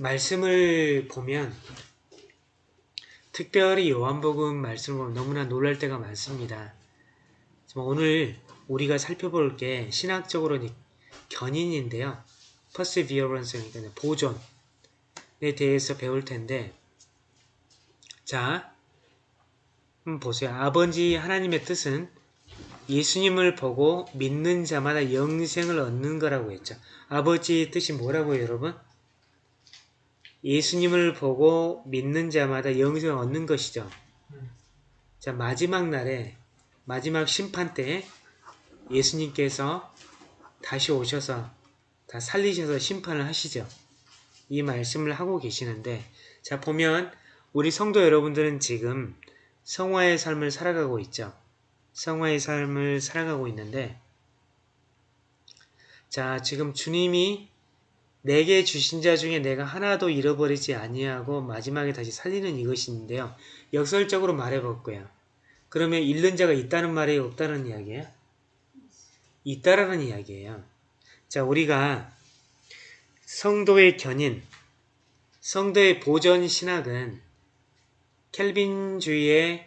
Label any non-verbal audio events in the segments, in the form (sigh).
말씀을 보면 특별히 요한복음 말씀을 보면 너무나 놀랄 때가 많습니다. 오늘 우리가 살펴볼 게 신학적으로 견인인데요. perseverance 그러니까 보존에 대해서 배울 텐데 자 보세요. 아버지 하나님의 뜻은 예수님을 보고 믿는 자마다 영생을 얻는 거라고 했죠. 아버지의 뜻이 뭐라고요 여러분? 예수님을 보고 믿는 자마다 영생을 얻는 것이죠. 자 마지막 날에 마지막 심판 때 예수님께서 다시 오셔서 다 살리셔서 심판을 하시죠. 이 말씀을 하고 계시는데 자 보면 우리 성도 여러분들은 지금 성화의 삶을 살아가고 있죠. 성화의 삶을 살아가고 있는데 자 지금 주님이 내게 주신 자 중에 내가 하나도 잃어버리지 아니하고 마지막에 다시 살리는 이것인데요. 역설적으로 말해볼거예요 그러면 잃는 자가 있다는 말이 없다는 이야기예요? 있다라는 이야기예요. 자 우리가 성도의 견인, 성도의 보전 신학은 켈빈주의의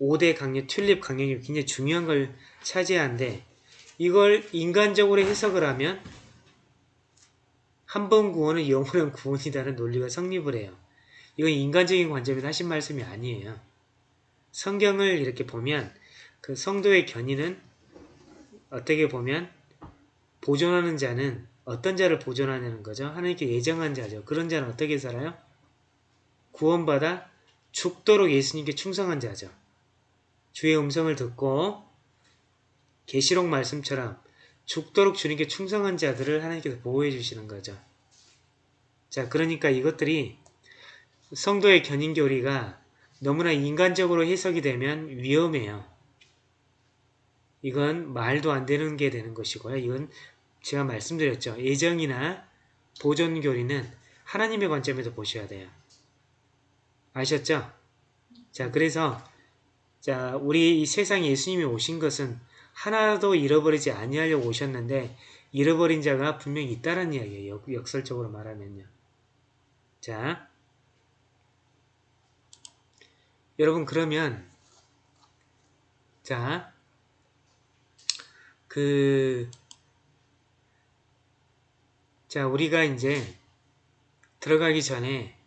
5대 강력, 튤립 강력이 굉장히 중요한 걸 차지하는데 이걸 인간적으로 해석을 하면 한 번 구원은 영원한 구원이라는 논리가 성립을 해요. 이건 인간적인 관점에서 하신 말씀이 아니에요. 성경을 이렇게 보면 그 성도의 견인은 어떻게 보면 보존하는 자는 어떤 자를 보존하는 거죠? 하나님께 예정한 자죠. 그런 자는 어떻게 살아요? 구원받아 죽도록 예수님께 충성한 자죠. 주의 음성을 듣고 계시록 말씀처럼 죽도록 주님께 충성한 자들을 하나님께서 보호해 주시는 거죠. 자, 그러니까 이것들이 성도의 견인교리가 너무나 인간적으로 해석이 되면 위험해요. 이건 말도 안 되는 게 되는 것이고요. 이건 제가 말씀드렸죠. 예정이나 보존교리는 하나님의 관점에서 보셔야 돼요. 아셨죠? 자, 그래서 자, 우리 이 세상에 예수님이 오신 것은 하나도 잃어버리지 아니하려고 오셨는데 잃어버린 자가 분명히 있다는 이야기예요. 역, 설적으로 말하면요. 자, 여러분 그러면 자, 그 자, 우리가 이제 들어가기 전에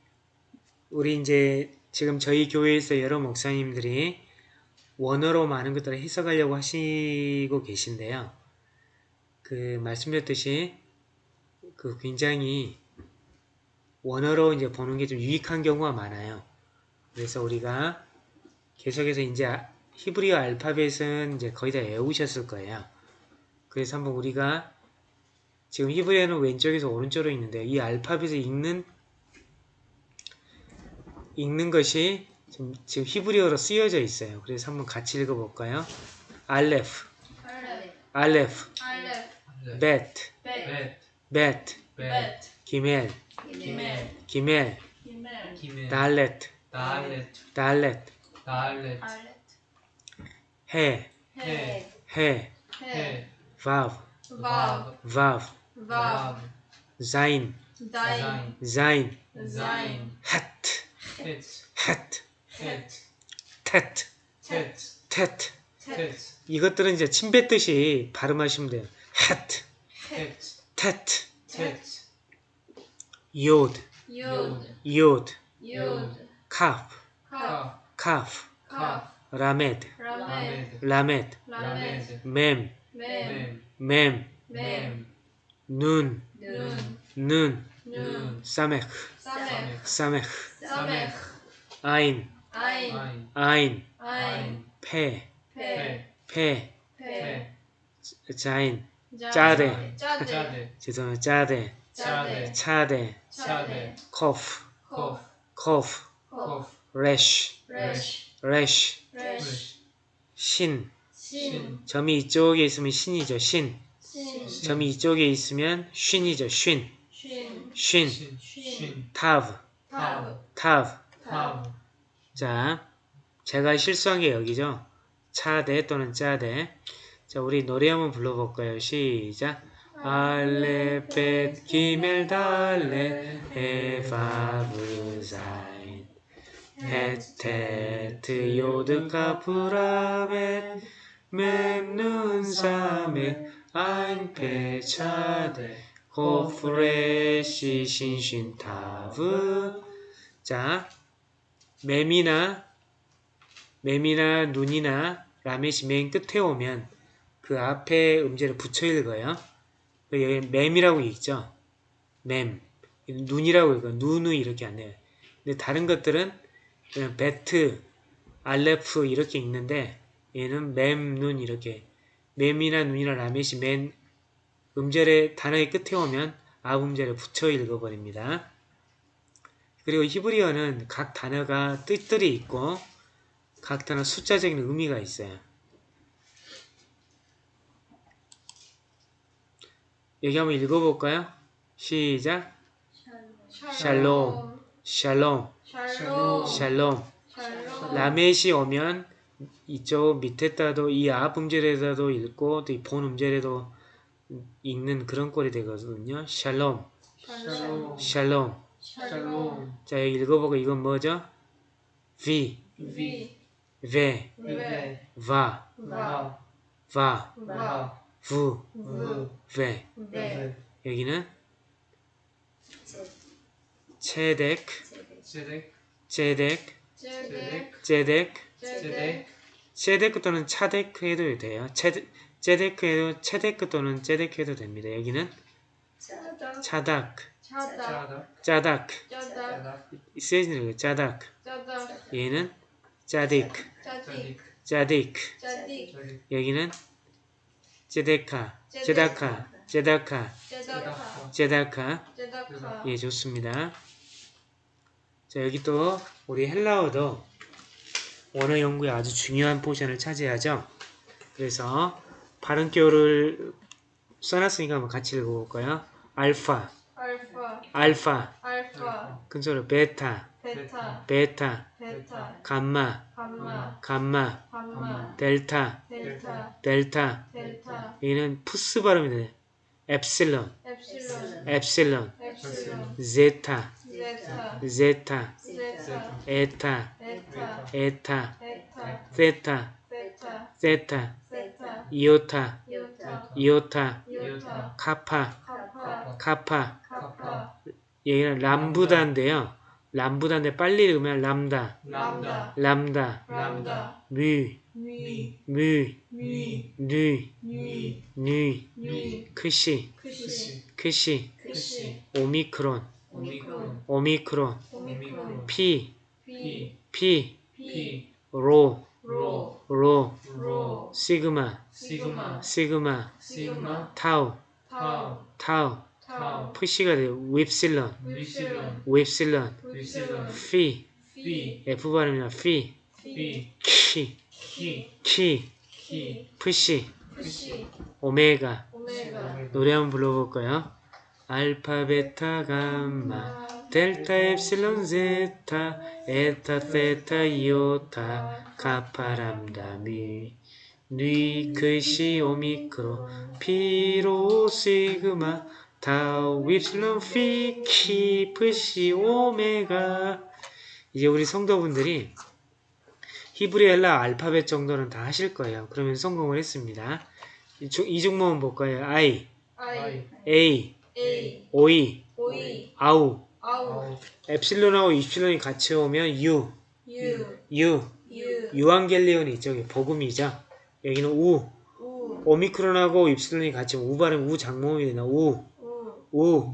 우리 이제 지금 저희 교회에서 여러 목사님들이 원어로 많은 것들을 해석하려고 하시고 계신데요. 그 말씀드렸듯이 그 굉장히 원어로 이제 보는 게 좀 유익한 경우가 많아요. 그래서 우리가 계속해서 이제 히브리어 알파벳은 이제 거의 다 외우셨을 거예요. 그래서 한번 우리가 지금 히브리어는 왼쪽에서 오른쪽으로 있는데 이 알파벳을 읽는 읽는 것이 지금, 지금 히브리어로 쓰여져 있어요. 그래서 한번 같이 읽어볼까요? 알레프, 알레프, 벳, 벳, 기멜, 기멜, 달렛, 달렛, 해, 해, 바브, 바브, 자인, 헷, 텟, 텟. 이것들은 이제 침 뱉듯이 발음하시면 돼요. 헷, 텟, 요드, 요드, 카프, 카프, 라메드, 라메드, 맴, 맴, 눈, 눈, 사메크, 사메크, 아인, 아인, 페, 페, 자인, 짜데, 죄송해요, 짜데, 차데, 코프, 코프, 레쉬, 레쉬, 신, 점이 이쪽에 있으면 신이죠, 신. 점이 이쪽에 있으면 쉰이죠, 쉰. 쉰, 타브, 타브. 자, 제가 실수한 게 여기죠. 차대 또는 짜대. 자, 우리 노래 한번 불러볼까요? 시작. 알레 벳 기멜 달레 에바브 자인 헤테트 요드 카프라벳 멤눈 사메 아인 페차데 고프레시 신신 타브 자 매미나 매미나 눈이나 라멧이 맨 끝에 오면 그 앞에 음재를 붙여 읽어요. 그 여기 맴이라고 읽죠. 맴. 눈이라고 읽어요. 누누 이렇게 안 해요. 근데 다른 것들은 그냥 베트, 알레프 이렇게 읽는데 얘는 맴, 눈 이렇게 맴이나 눈이나 라멧이 맨 음절의 단어의 끝에 오면 아음절을 붙여 읽어버립니다. 그리고 히브리어는 각 단어가 뜻들이 있고 각 단어 숫자적인 의미가 있어요. 여기 한번 읽어볼까요? 시작. 샬롬, 샬롬, 샬롬. 라멧이 오면 이쪽 밑에다도 이 앞 음절에다도 읽고 또 이 본 음절에도 읽는 그런 꼴이 되거든요. 샬롬, 샬롬. 샬롬. 샬롬. 자 여기 읽어보고 이건 뭐죠? 비, 비. 베, 베. 바, 바. 바, 바. 부. 베. 여기는 체덱, 제덱. 제덱, 제덱. 제덱, 제덱. 체데크 또는 차데크 해도 돼요. 체데, 제데크 해도 체데크 또는 제데크 해도 됩니다. 여기는 짜다. 차닥, 짜다. 짜닥, 짜다. 세진을 짜닥. 얘는 짜딕, 짜딕. 여기는 제데카, 제다카, 제다카, 제다카. 제다카. 제다카. 예, 좋습니다. 자, 여기 또 우리 헬라어도 원어 연구에 아주 중요한 포션을 차지하죠. 그래서 발음표를 써놨으니까 한번 같이 읽어볼까요? 알파, 알파. 알파, 알파. 근소로 베타, 베타. 베타, 베타. 감마, 감마. 감마. 델타, 델타. 델타. 여기는 푸스 발음이 돼요. 엡실론, 엡실론. 제타, 제타. 에타, 에타. 세타, 세타. 이오타, 이오타. 카파. 카파. 여기는 람부다인데요. 람부다인데 빨리 읽으면 람다, 람다. 람다, 람다. 뮤, 미. 뮤. 누, 미. 크시, 크시. 오미크론, 오미크론. 피, 피. 로, 로. 로, 로. 시그마, 시그마. 시그마, 시그마. 타우, 타우. 푸시가 돼요. 윕실론, 윕실론. 피, 피. F 발음이나 피, 피. 키, 키. 푸시. 오메가. 노래 한번 불러볼까요? 알파, 베타, 감마, 델타, 엡실론, 제타, 에타, 세타, 이오타, 카파, 람다, 미, 뉘, 크시, 오미크론, 피, 로, 시그마, 윕실론, 피, 키, 푸시, 오메가. 이제 우리 성도분들이 히브리엘라 알파벳 정도는 다 하실 거예요. 그러면 성공을 했습니다. 이 중- 이 종목은 볼까요? I, I. A, A. OE, 오이. 아우, 아우. 엡실론하고 입실론이 같이 오면 U, U. U, U. 유앙겔리온이 있죠. 이게 복음이죠. 여기는 우, 우. 오미크론하고 입실론이 같이 오면 우 발음 우 장모음이 되나 우, 우.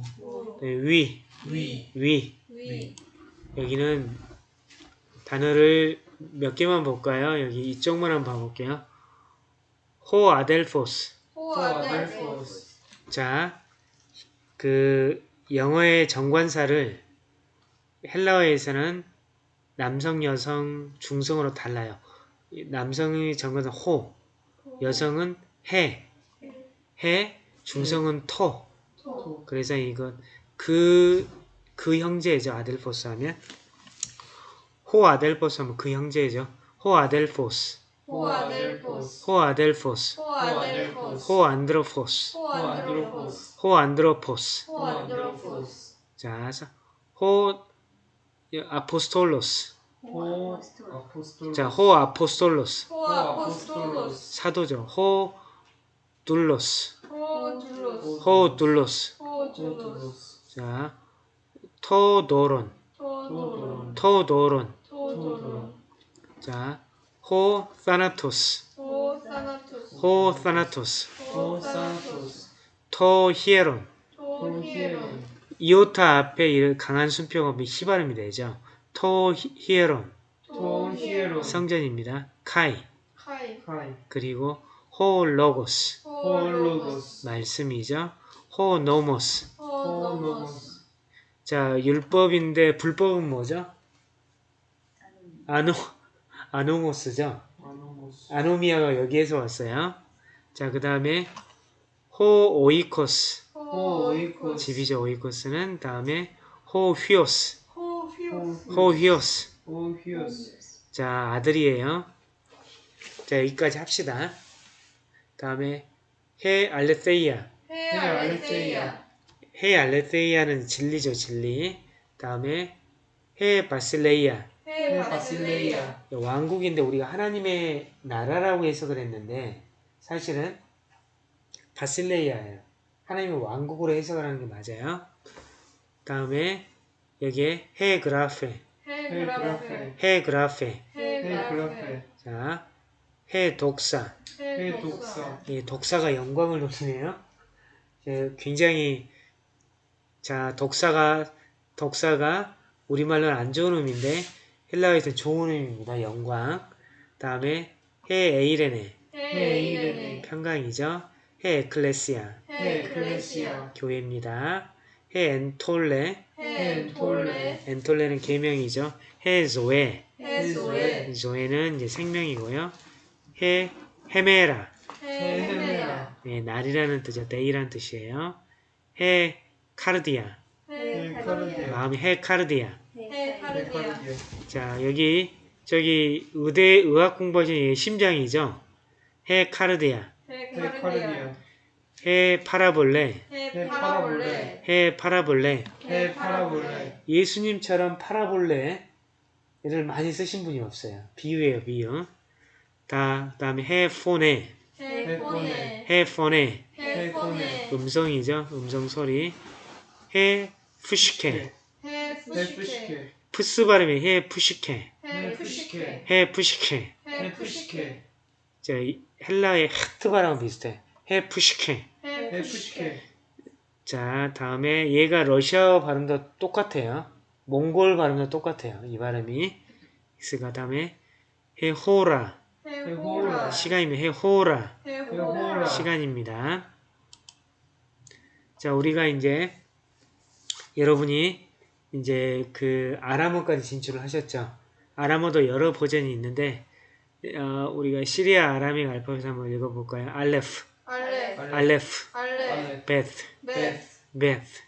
네, 위, 위. 위. 위. 여기는 단어를 몇 개만 볼까요? 여기 이쪽만 한번 봐볼게요. 호 아델포스. 호 아델포스. 자, 그 영어의 정관사를 헬라어에서는 남성, 여성, 중성으로 달라요. 이 남성의 정관사 호, 여성은 ἡ, ἡ, 중성은 τό. τό. 그래서 이건 그, 그 형제죠. ἀδελφός 하면. ὁ ἀδελφός 하면 그 형제죠. ὁ ἀδελφός. ὁ ἀδελφός ὁ ἀδελφός, ὁ ἀδελφός ὁ ἄνθρωπος, ὁ ἄνθρωπος ὁ ἄνθρωπος. ὁ ἄνθρωπος 자, 사- ὁ ἀπόστολος. ὁ ἀπόστολος 자, ὁ ἀπόστολος. ὁ ἀπόστολος 사도죠. ὁ δοῦλος. ὁ δοῦλος ὁ δοῦλος. ὁ δοῦλος 자, 토도론. 토도론 토도론. 토도론 자, ὁ θάνατος. ὁ θάνατος ὁ θάνατος. ὁ θάνατος τὸ ἱερόν. τὸ ἱερόν 이오타 앞에 이 강한 오면 히 발음이 되죠. τὸ ἱερόν. 토히에론 성전입니다. καί. καί 그리고 ὁ λόγος. ὁ λόγος 말씀이죠. ὁ νόμος. ὁ νόμος 자, 율법인데 불법은 뭐죠? 아노, ἄνομος죠. ἄνομος ἀνομία가 여기에서 왔어요. 자, 그 다음에 호 오이코스. 호오이코스 집이죠, 오이코스는. 다음에 호 휘오스. 호휘오스 호 휘오스. 호휘오스 자, 아들이에요. 자, 여기까지 합시다. 다음에 해 알레세이아. 헤 알레세이아 해 알레세이아는 진리죠, 진리. 다음에 해 바실레이아. 헤 바실레이아 왕국인데 우리가 하나님의 나라라고 해석을 했는데 사실은 바실레이아예요. 하나님의 왕국으로 해석을 하는 게 맞아요. 다음에 여기에 헤 그라페, 헤 그라페 헤 그라페. 헤그라페 자, 헤독사. 헤독사 이 독사가 영광을 노리네요. 예, 굉장히 자 독사가 독사가 우리말로는 안 좋은 의미인데 헬라어에서는 좋은 의미입니다. 영광. 다음에 ἡ εἰρήνη ἡ εἰρήνη 평강이죠. ἡ ἐκκλησία ἡ ἐκκλησία 교회입니다. ἡ ἐντολή ἐντολή는 계명이죠. ἡ ζωή ἡ ζωή ζωή는 이제 생명이고요. ἡ ἡμέρα. ἡ ἡμέρα. 네, 날이라는 뜻이죠. day라는 뜻이에요. ἡ καρδία. ἡ καρδία. 마음이 ἡ καρδία. ἡ καρδία. 자 여기 저기 의대 의학 공부하신 이 심장이죠. 해 카르디아. 헤카르디아. 해 파라볼레. 헤파라볼레. 해 파라볼레. 헤파라볼레. 예수님처럼 파라볼레를 많이 쓰신 분이 없어요. 비유예요 비유. 다 다음에 해 포네 헤포네 해 포네 헤포네 음성이죠. 음성 소리 ἡ ψυχή ἡ ψυχή 푸스 발음이 ἡ ψυχή ἡ ψυχή ἡ ψυχή ἡ ψυχή 저 이- 헬라의 하트 발음은 비슷해. ἡ ψυχή. ἡ ψυχή 자 다음에 얘가 러시아어 발음도 똑같아요. 몽골 발음도 똑같아요. 이 발음이. 그가 다음에 ἡ ὥρα. ἡ ὥρα. 시간이면 ἡ ὥρα. ἡ ὥρα. 시간입니다. 자 우리가 이제 여러분이 이제 그 아람어까지 진출을 하셨죠. 아람어도 여러 버전이 있는데 어, 우리가 시리아 Aramaic 알파벳 한번 읽어볼까요? 알레프, 알레 알레프, 알레 베스. 베스.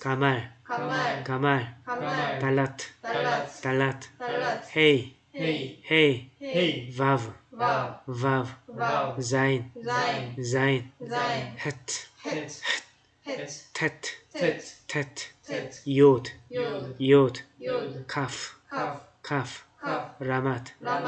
가말, 가말. 가말, 달라트, 달라트, 헤이, 헤이 헤이, 헤이 바브, 바 바브, 바 자인, 자인 자인, 자인 헤트, 헷 헷, 테트, 텟 테트, 텟 요드, 요드 요드, 요드 카프, 카프 카프, 카프 라마트, 라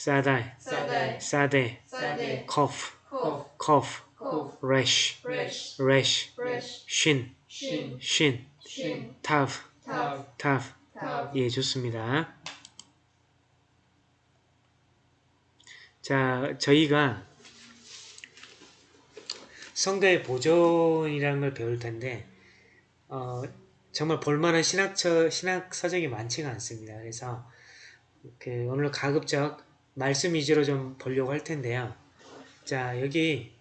사다이, 사데, 사데 코프, 코프 코프, 코프 레쉬, 레쉬 레쉬, 레쉬 쉰, 신 쉰, 신 타브, 타브 예, 좋습니다. 자, 저희가 성도의 보존이라는 걸 배울 텐데, 어, 정말 볼만한 신학처, 신학 서적이 많지가 않습니다. 그래서, 그, 오늘 가급적 말씀 위주로 좀 보려고 할 텐데요. 자, 여기,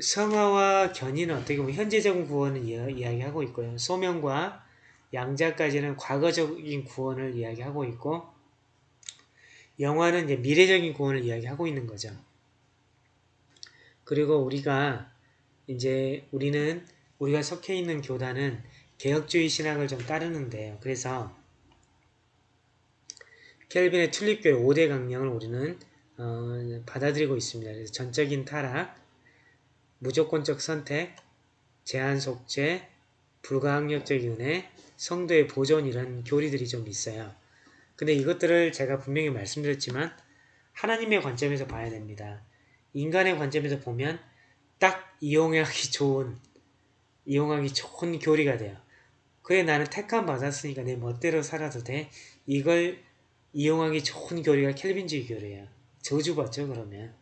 성화와 견인은 어떻게 보면 현재적인 구원을 이야- 이야기하고 있고요. 소명과 양자까지는 과거적인 구원을 이야기하고 있고 영화는 이제 미래적인 구원을 이야기하고 있는 거죠. 그리고 우리가 이제 우리는 우리가 속해 있는 교단은 개혁주의 신학을 좀 따르는데요. 그래서 켈빈의 튤립교회 5대 강령을 우리는 어, 받아들이고 있습니다. 그래서 전적인 타락, 무조건적 선택, 제한 속죄, 불가항력적 윤회, 성도의 보존 이런 교리들이 좀 있어요. 근데 이것들을 제가 분명히 말씀드렸지만 하나님의 관점에서 봐야 됩니다. 인간의 관점에서 보면 딱 이용하기 좋은 이용하기 좋은 교리가 돼요. 그래 나는 택함 받았으니까 내 멋대로 살아도 돼. 이걸 이용하기 좋은 교리가 켈빈주의 교리예요. 저주받죠 그러면.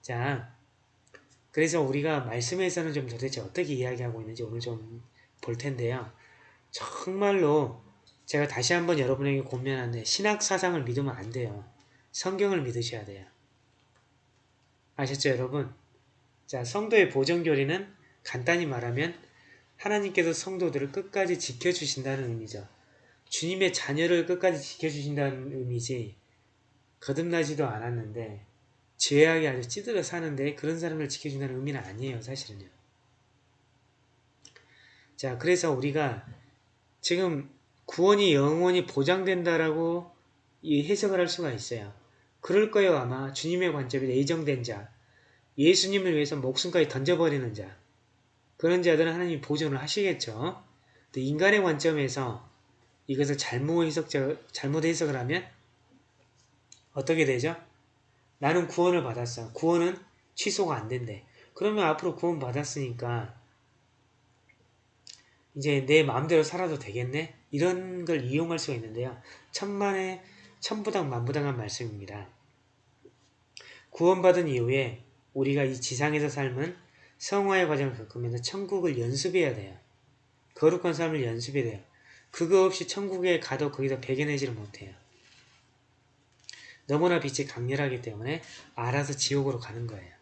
자 그래서 우리가 말씀에서는 좀 도대체 어떻게 이야기하고 있는지 오늘 좀 볼 텐데요. 정말로 제가 다시 한번 여러분에게 권면하는데 신학 사상을 믿으면 안 돼요. 성경을 믿으셔야 돼요. 아셨죠 여러분? 자 성도의 보존교리는 간단히 말하면 하나님께서 성도들을 끝까지 지켜주신다는 의미죠. 주님의 자녀를 끝까지 지켜주신다는 의미지 거듭나지도 않았는데 죄악이 아주 찌들어 사는데 그런 사람을 지켜준다는 의미는 아니에요 사실은요. 자 그래서 우리가 지금 구원이 영원히 보장된다라고 이 해석을 할 수가 있어요. 그럴 거예요 아마 주님의 관점에 예정된 자 예수님을 위해서 목숨까지 던져버리는 자 그런 자들은 하나님이 보존을 하시겠죠. 인간의 관점에서 이것을 잘못 해석 잘못 해석을 하면 어떻게 되죠? 나는 구원을 받았어. 구원은 취소가 안 된대. 그러면 앞으로 구원 받았으니까 이제 내 마음대로 살아도 되겠네? 이런 걸 이용할 수가 있는데요. 천만에 천부당 만부당한 말씀입니다. 구원받은 이후에 우리가 이 지상에서 삶은 성화의 과정을 겪으면서 천국을 연습해야 돼요. 거룩한 삶을 연습해야 돼요. 그거 없이 천국에 가도 거기서 배겨내지를 못해요. 너무나 빛이 강렬하기 때문에 알아서 지옥으로 가는 거예요.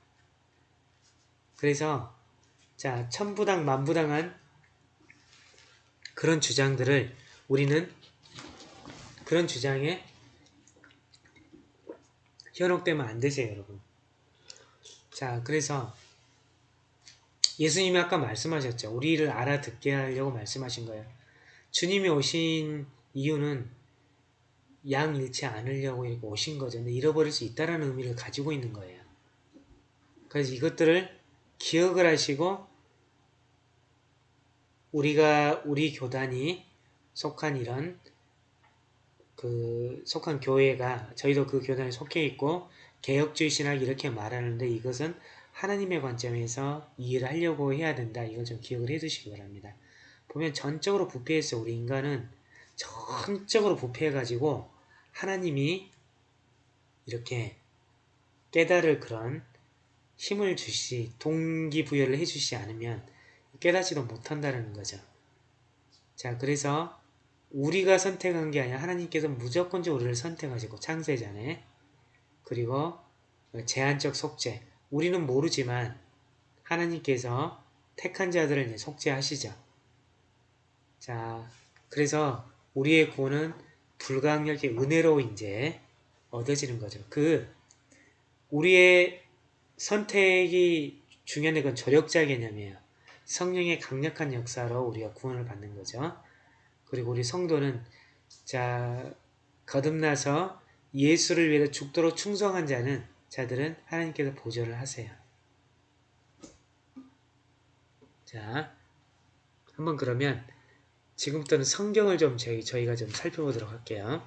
그래서 자 천부당 만부당한 그런 주장들을 우리는 그런 주장에 현혹되면 안 되세요 여러분. 자 그래서 예수님이 아까 말씀하셨죠. 우리를 알아듣게 하려고 말씀하신 거예요. 주님이 오신 이유는 양 잃지 않으려고 오신 거죠. 근데 잃어버릴 수 있다라는 의미를 가지고 있는 거예요. 그래서 이것들을 기억을 하시고 우리가 우리 교단이 속한 이런 그 속한 교회가 저희도 그 교단에 속해 있고 개혁주의 신학 이렇게 말하는데 이것은 하나님의 관점에서 이해를 하려고 해야 된다. 이걸 좀 기억을 해 두시기 바랍니다. 보면 전적으로 부패했어. 우리 인간은 전적으로 부패해가지고 하나님이 이렇게 깨달을 그런 힘을 주시, 동기부여를 해주시지 않으면 깨닫지도 못한다는 거죠. 자, 그래서 우리가 선택한 게 아니라 하나님께서 무조건적으로 우리를 선택하시고 창세전에 그리고 제한적 속죄 우리는 모르지만 하나님께서 택한 자들을 속죄하시죠. 자, 그래서 우리의 구원은 불가항력의 은혜로 이제 얻어지는 거죠. 그 우리의 선택이 중요한 건 조력자 개념이에요. 성령의 강력한 역사로 우리가 구원을 받는 거죠. 그리고 우리 성도는 자 거듭나서 예수를 위해서 죽도록 충성한 자는 자들은 하나님께서 보존을 하세요. 자, 한번 그러면 지금부터는 성경을 좀 저희, 저희가 좀 살펴보도록 할게요.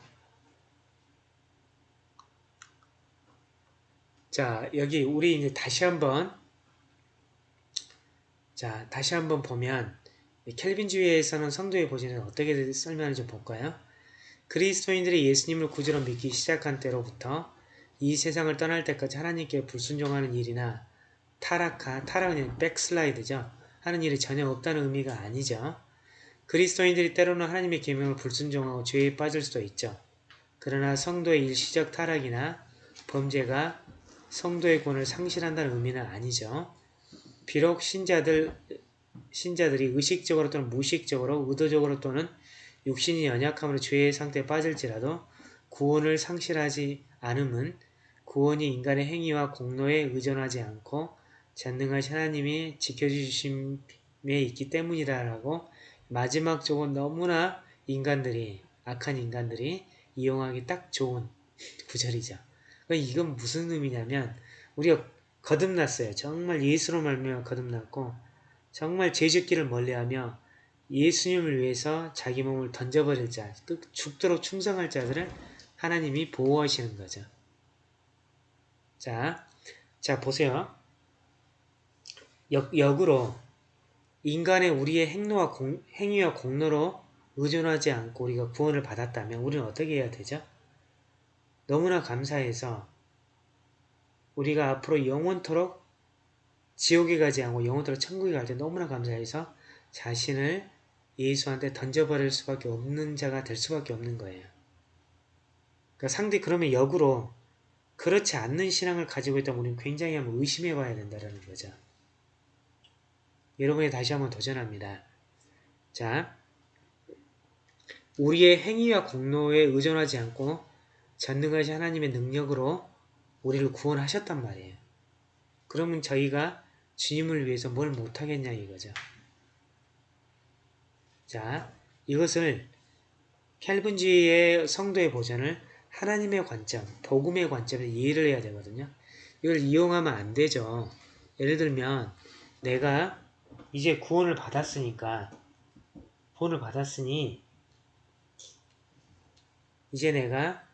자, 여기 우리 이제 다시 한번 자, 다시 한번 보면 켈빈주의에서는 성도의 보존을 어떻게 설명하는지 볼까요? 그리스도인들이 예수님을 구주로 믿기 시작한 때로부터 이 세상을 떠날 때까지 하나님께 불순종하는 일이나 타락한, 타락은 백슬라이드죠. 하는 일이 전혀 없다는 의미가 아니죠. 그리스도인들이 때로는 하나님의 계명을 불순종하고 죄에 빠질 수도 있죠. 그러나 성도의 일시적 타락이나 범죄가 성도의 권을 상실한다는 의미는 아니죠. 비록 신자들, 신자들이 의식적으로 또는 무의식적으로 의도적으로 또는 육신이 연약함으로 죄의 상태에 빠질지라도 구원을 상실하지 않음은 구원이 인간의 행위와 공로에 의존하지 않고 전능하신 하나님이 지켜주심에 있기 때문이다라고 마지막 쪽은 너무나 인간들이 악한 인간들이 이용하기 딱 좋은 구절이죠. 그러니까 이건 무슨 의미냐면 우리가 거듭났어요. 정말 예수로 말미암아 거듭났고 정말 죄짓기를 멀리하며 예수님을 위해서 자기 몸을 던져버릴 자, 끝 죽도록 충성할 자들을 하나님이 보호하시는 거죠. 자, 자 보세요. 역, 역으로 인간의 우리의 행로와 공, 행위와 공로로 의존하지 않고 우리가 구원을 받았다면 우리는 어떻게 해야 되죠? 너무나 감사해서 우리가 앞으로 영원토록 지옥에 가지 않고 영원토록 천국에 갈 때 너무나 감사해서 자신을 예수한테 던져버릴 수밖에 없는 자가 될 수밖에 없는 거예요. 그러니까 상대 그러면 역으로 그렇지 않는 신앙을 가지고 있다면 우리는 굉장히 한번 의심해 봐야 된다는 거죠. 여러분이 다시 한번 도전합니다. 자, 우리의 행위와 공로에 의존하지 않고 전능하신 하나님의 능력으로 우리를 구원하셨단 말이에요. 그러면 저희가 주님을 위해서 뭘 못하겠냐 이거죠. 자, 이것을 캘빈주의의 성도의 보전을 하나님의 관점, 복음의 관점에서 이해를 해야 되거든요. 이걸 이용하면 안 되죠. 예를 들면 내가 이제 구원을 받았으니까 구원을 받았으니 이제 내가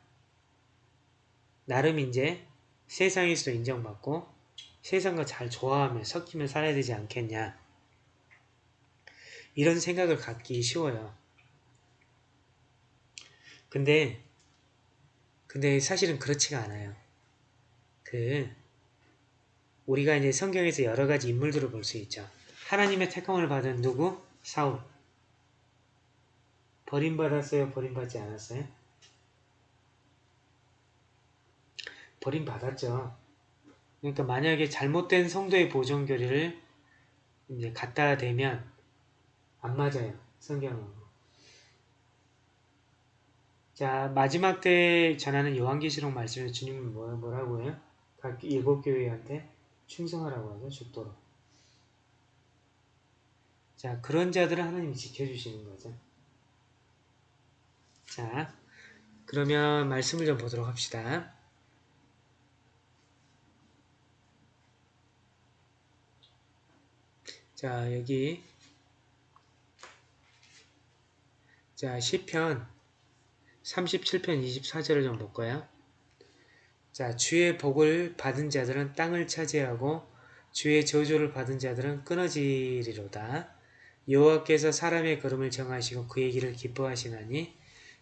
나름 이제 세상에서도 인정받고 세상과 잘 조화하며 섞이며 살아야 되지 않겠냐 이런 생각을 갖기 쉬워요. 근데 근데 사실은 그렇지가 않아요. 그 우리가 이제 성경에서 여러 가지 인물들을 볼 수 있죠. 하나님의 택함을 받은 누구? 사울. 버림받았어요? 버림받지 않았어요? 버림받았죠. 그러니까 만약에 잘못된 성도의 보존교리를 이제 갖다 대면 안 맞아요. 성경은. 자 마지막 때 전하는 요한계시록 말씀에 주님은 뭐, 뭐라고 해요? 각 일곱 교회한테 충성하라고 하죠. 죽도록. 자 그런 자들은 하나님이 지켜주시는 거죠. 자 그러면 말씀을 좀 보도록 합시다. 자 여기 자 시편 37편 24절을 좀 볼까요? 자 주의 복을 받은 자들은 땅을 차지하고 주의 저주를 받은 자들은 끊어지리로다. 여호와께서 사람의 걸음을 정하시고 그의 길을 기뻐하시나니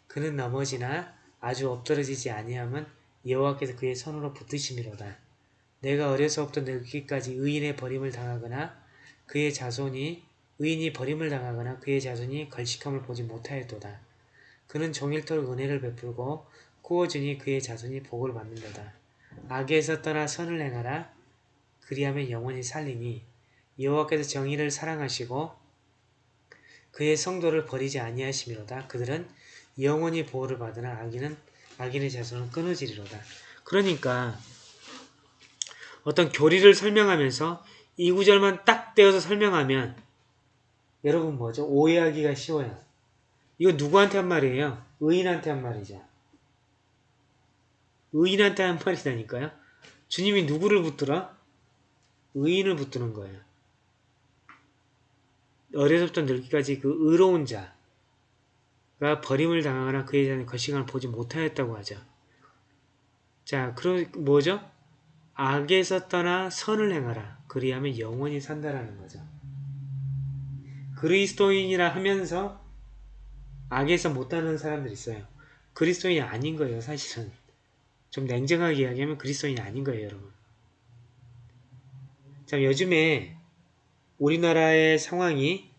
그는 넘어지나 아주 엎드러지지 아니함은 여호와께서 그의 손으로 붙드심이로다. 내가 어려서부터 늙기까지 의인의 버림을 당하거나 그의 자손이 의인이 버림을 당하거나 그의 자손이 걸식함을 보지 못하였도다. 그는 종일토록 은혜를 베풀고 구워주니 그의 자손이 복을 받는도다. 악에서 떠나 선을 행하라. 그리하면 영원히 살리니 여호와께서 정의를 사랑하시고 그의 성도를 버리지 아니하심이로다. 그들은 영원히 보호를 받으나 악인은 악인의 자손은 끊어지리로다. 그러니까 어떤 교리를 설명하면서 이 구절만 딱 떼어서 설명하면 여러분 뭐죠? 오해하기가 쉬워요. 이거 누구한테 한 말이에요? 의인한테 한 말이죠. 의인한테 한 말이라니까요. 주님이 누구를 붙들어? 의인을 붙드는 거예요. 어려서부터 늙기까지 그 의로운 자가 버림을 당하거나 그에 대한 거시간을 보지 못하였다고 하죠. 자, 그럼 뭐죠? 악에서 떠나 선을 행하라. 그리하면 영원히 산다라는 거죠. 그리스도인이라 하면서 악에서 못하는 사람들 있어요. 그리스도인이 아닌 거예요, 사실은. 좀 냉정하게 이야기하면 그리스도인이 아닌 거예요, 여러분. 자, 요즘에 우리나라의 상황이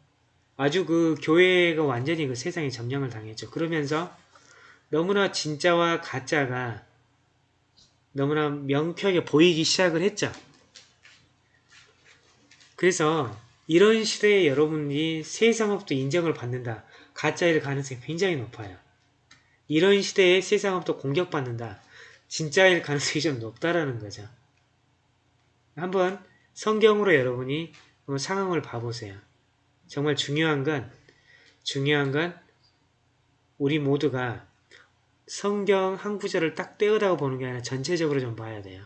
아주 그 교회가 완전히 그 세상에 점령을 당했죠. 그러면서 너무나 진짜와 가짜가 너무나 명쾌하게 보이기 시작을 했죠. 그래서 이런 시대에 여러분이 세상업도 인정을 받는다. 가짜일 가능성이 굉장히 높아요. 이런 시대에 세상업도 공격받는다. 진짜일 가능성이 좀 높다라는 거죠. 한번 성경으로 여러분이 어, 상황을 봐보세요. 정말 중요한 건 중요한 건 우리 모두가 성경 한 구절을 딱 떼어다가 보는 게 아니라 전체적으로 좀 봐야 돼요.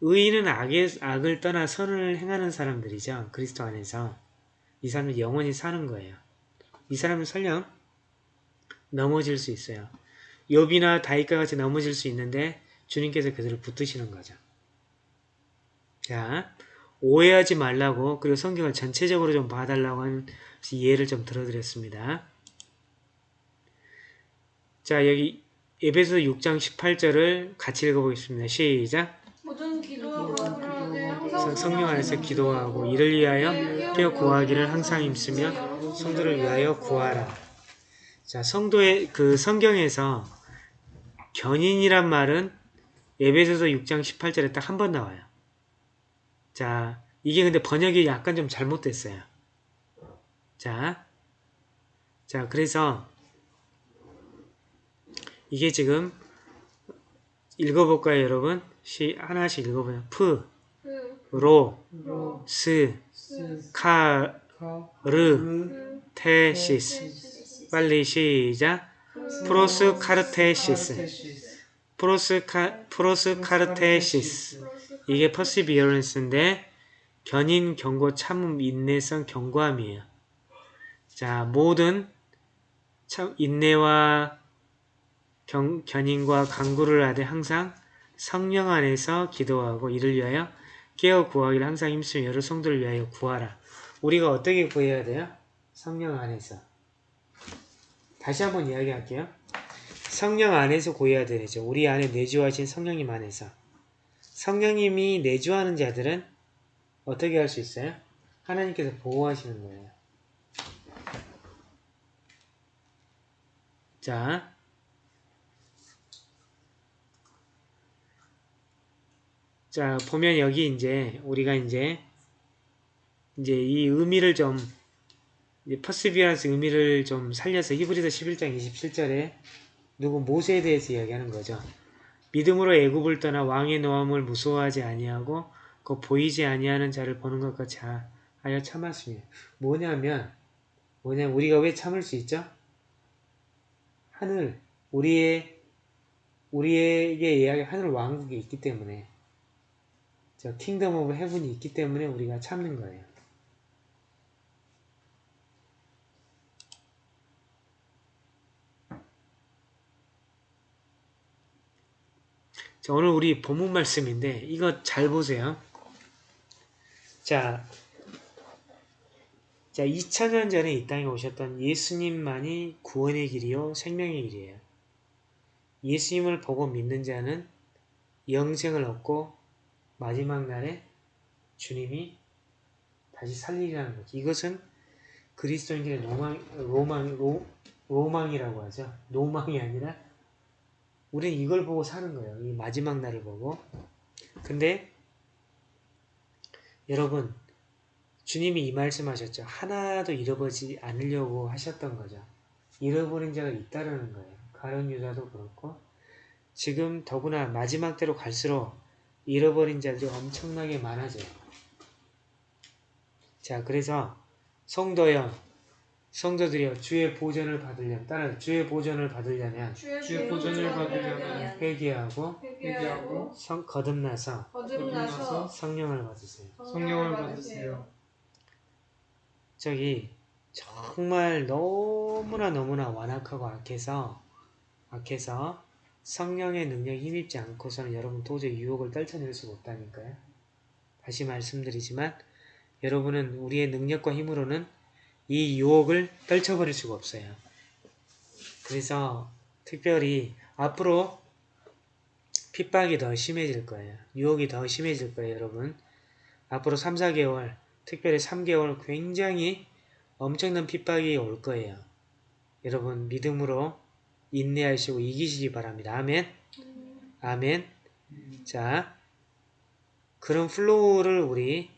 의인은 악의, 악을 떠나 선을 행하는 사람들이죠. 그리스도 안에서. 이 사람은 영원히 사는 거예요. 이 사람은 설령 넘어질 수 있어요. 욥이나 다윗과 같이 넘어질 수 있는데 주님께서 그들을 붙드시는 거죠. 자, 오해하지 말라고 그리고 성경을 전체적으로 좀 봐달라고 하는 이해를 좀 들어드렸습니다. 자, 여기 에베소 6장 18절을 같이 읽어보겠습니다. 시작! 모든 항상 성- 성령 안에서 기도하고 이를 위하여 깨어 구하기를 항상 힘쓰며 성도를 위하여 구하라. 자, 성도의 그 성경에서 견인이란 말은 에베소서 6장 18절에 딱 한 번 나와요. 자, 이게 근데 번역이 약간 좀 잘못됐어요. 자, 자, 그래서 이게 지금 읽어볼까요, 여러분? 시 하나씩 읽어보요. 프, 그, 로, 로, 스, 스, 카, 카, 르, 르, 테시스. 빨리 시작. προσκαρτέρησις. 카르테시스. 프로스 카, προσκαρτέρησις. 이게 perseverance인데 견인, 견고, 참음, 인내성, 견고함이에요. 자, 모든 참 인내와 경, 견인과 강구를 하되 항상 성령 안에서 기도하고 이를 위하여 깨어 구하기를 항상 힘쓰며 여러 성도를 위하여 구하라. 우리가 어떻게 구해야 돼요? 성령 안에서. 다시 한번 이야기할게요. 성령 안에서 구해야 되죠. 우리 안에 내주하신 성령님 안에서. 성령님이 내주하는 자들은 어떻게 할 수 있어요? 하나님께서 보호하시는 거예요. 자, 자 보면 여기 이제 우리가 이제 이제 이 의미를 좀 perseverance 의미를 좀 살려서 히브리서 11장 27절에 누구 모세에 대해서 이야기하는 거죠. 믿음으로 애굽을 떠나 왕의 노함을 무서워하지 아니하고 그 보이지 아니하는 자를 보는 것 같이 하- 하여 참았으며 뭐냐면 뭐냐 우리가 왜 참을 수 있죠? 하늘 우리의 우리에게 이야기 하늘 왕국이 있기 때문에 저 Kingdom of Heaven이 있기 때문에 우리가 참는 거예요. 자, 오늘 우리 본문 말씀인데 이거 잘 보세요. 자, 자 2000년 전에 이 땅에 오셨던 예수님만이 구원의 길이요 생명의 길이에요. 예수님을 보고 믿는 자는 영생을 얻고 마지막 날에 주님이 다시 살리라는 거죠. 이것은 그리스도인들의 로망, 로망, 로, 로망이라고 하죠. 노망이 아니라 우리는 이걸 보고 사는 거예요. 이 마지막 날을 보고. 근데 여러분 주님이 이 말씀하셨죠. 하나도 잃어버리지 않으려고 하셨던 거죠. 잃어버린 자가 있다라는 거예요. 가론 유다도 그렇고 지금 더구나 마지막 때로 갈수록 잃어버린 자들이 엄청나게 많아져요. 자, 그래서 성도여, 성도들이여 주의 보전을 받으려면 따라 주의 보전을 받으려면 주의 보전을 받으려면 회개하고 회개하고 성 거듭나서 거듭나서 성령을 받으세요. 성령을 받으세요. 저기 정말 너무나 너무나 완악하고 악해서 악해서 성령의 능력에 힘입지 않고서는 여러분 도저히 유혹을 떨쳐낼 수가 없다니까요. 다시 말씀드리지만 여러분은 우리의 능력과 힘으로는 이 유혹을 떨쳐버릴 수가 없어요. 그래서 특별히 앞으로 핍박이 더 심해질 거예요. 유혹이 더 심해질 거예요, 여러분. 앞으로 3, 4개월, 특별히 3개월 굉장히 엄청난 핍박이 올 거예요. 여러분 믿음으로 인내하시고 이기시기 바랍니다. 아멘. 아멘. 자, 그런 flow를 우리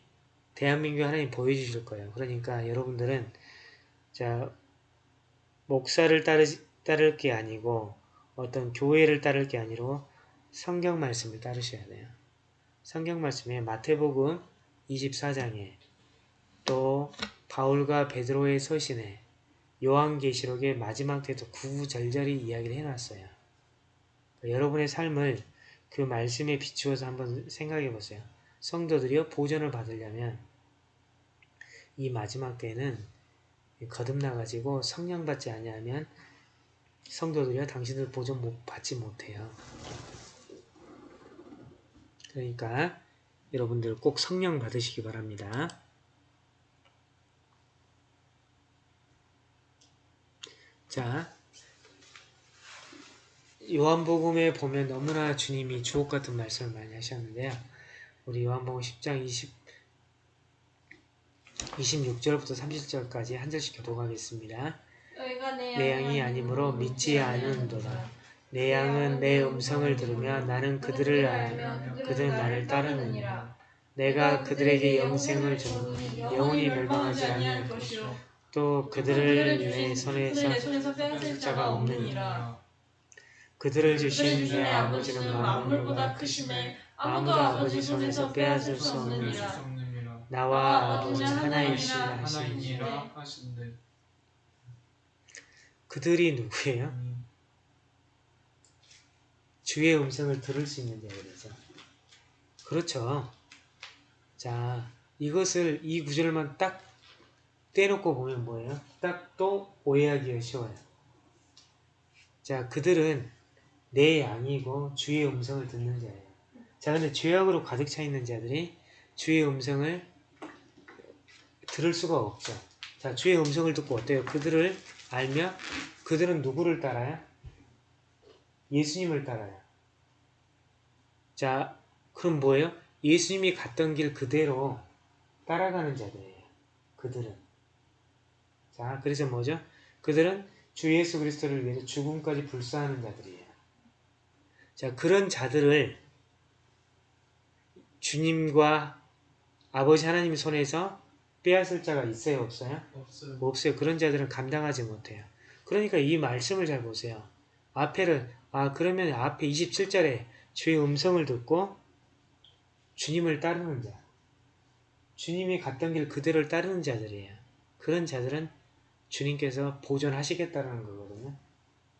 대한민국 하나님 보여주실 거예요. 그러니까 여러분들은 자 목사를 따르, 따를 게 아니고 어떤 교회를 따를 게 아니고 성경 말씀을 따르셔야 돼요. 성경 말씀에 마태복음 24장에 또 바울과 베드로의 서신에 요한계시록의 마지막 때도 구구절절히 이야기를 해놨어요. 여러분의 삶을 그 말씀에 비추어서 한번 생각해 보세요. 성도들이요 보존을 받으려면 이 마지막 때는 거듭나 가지고 성령 받지 아니하면 성도들이요 당신들 보존 못 받지 못해요. 그러니까 여러분들 꼭 성령 받으시기 바랍니다. 자, 요한복음에 보면 너무나 주님이 주옥 같은 말씀을 많이 하셨는데요. 우리 요한복음 10장 20, 26절부터 30절까지 한 절씩 교독하겠습니다. 내내 양이 아니므로 믿지 않는도다. 내 양은 내 음성을 들으며 나는 그들을 알며 그들은 나를 따르느니라. 내가 그들에게 영생을 주니 영원히 멸망하지 않을 것이요 또 그들을 내 손에서 빼앗을 자가 없느니라. 그들을 주신 내내 아버지는 아버지는 만물보다 크심에 아무도 아버지 손에서 빼앗을 수 없느니라. 나와 아버지 하나이시라 하시니 하나이니라 하신대. 그들이 누구예요? 음, 주의 음성을 들을 수 있는 자들이죠. 그렇죠. 자, 이것을 이 구절만 딱 떼놓고 보면 뭐예요? 딱 또 오해하기가 쉬워요. 자, 그들은 내 양이고 주의 음성을 듣는 자예요. 자, 근데 죄악으로 가득 차 있는 자들이 주의 음성을 들을 수가 없죠. 자, 주의 음성을 듣고 어때요? 그들을 알며 그들은 누구를 따라요? 예수님을 따라요. 자, 그럼 뭐예요? 예수님이 갔던 길 그대로 따라가는 자들이에요. 그들은. 자, 그래서 뭐죠? 그들은 주 예수 그리스도를 위해서 죽음까지 불사하는 자들이에요. 자, 그런 자들을 주님과 아버지 하나님 손에서 빼앗을 자가 있어요, 없어요? 없어요. 없어요. 그런 자들은 감당하지 못해요. 그러니까 이 말씀을 잘 보세요. 앞에를 아 그러면 앞에 27절에 주의 음성을 듣고 주님을 따르는 자. 주님이 갔던 길 그대로를 따르는 자들이에요. 그런 자들은 주님께서 보존하시겠다는 거거든요.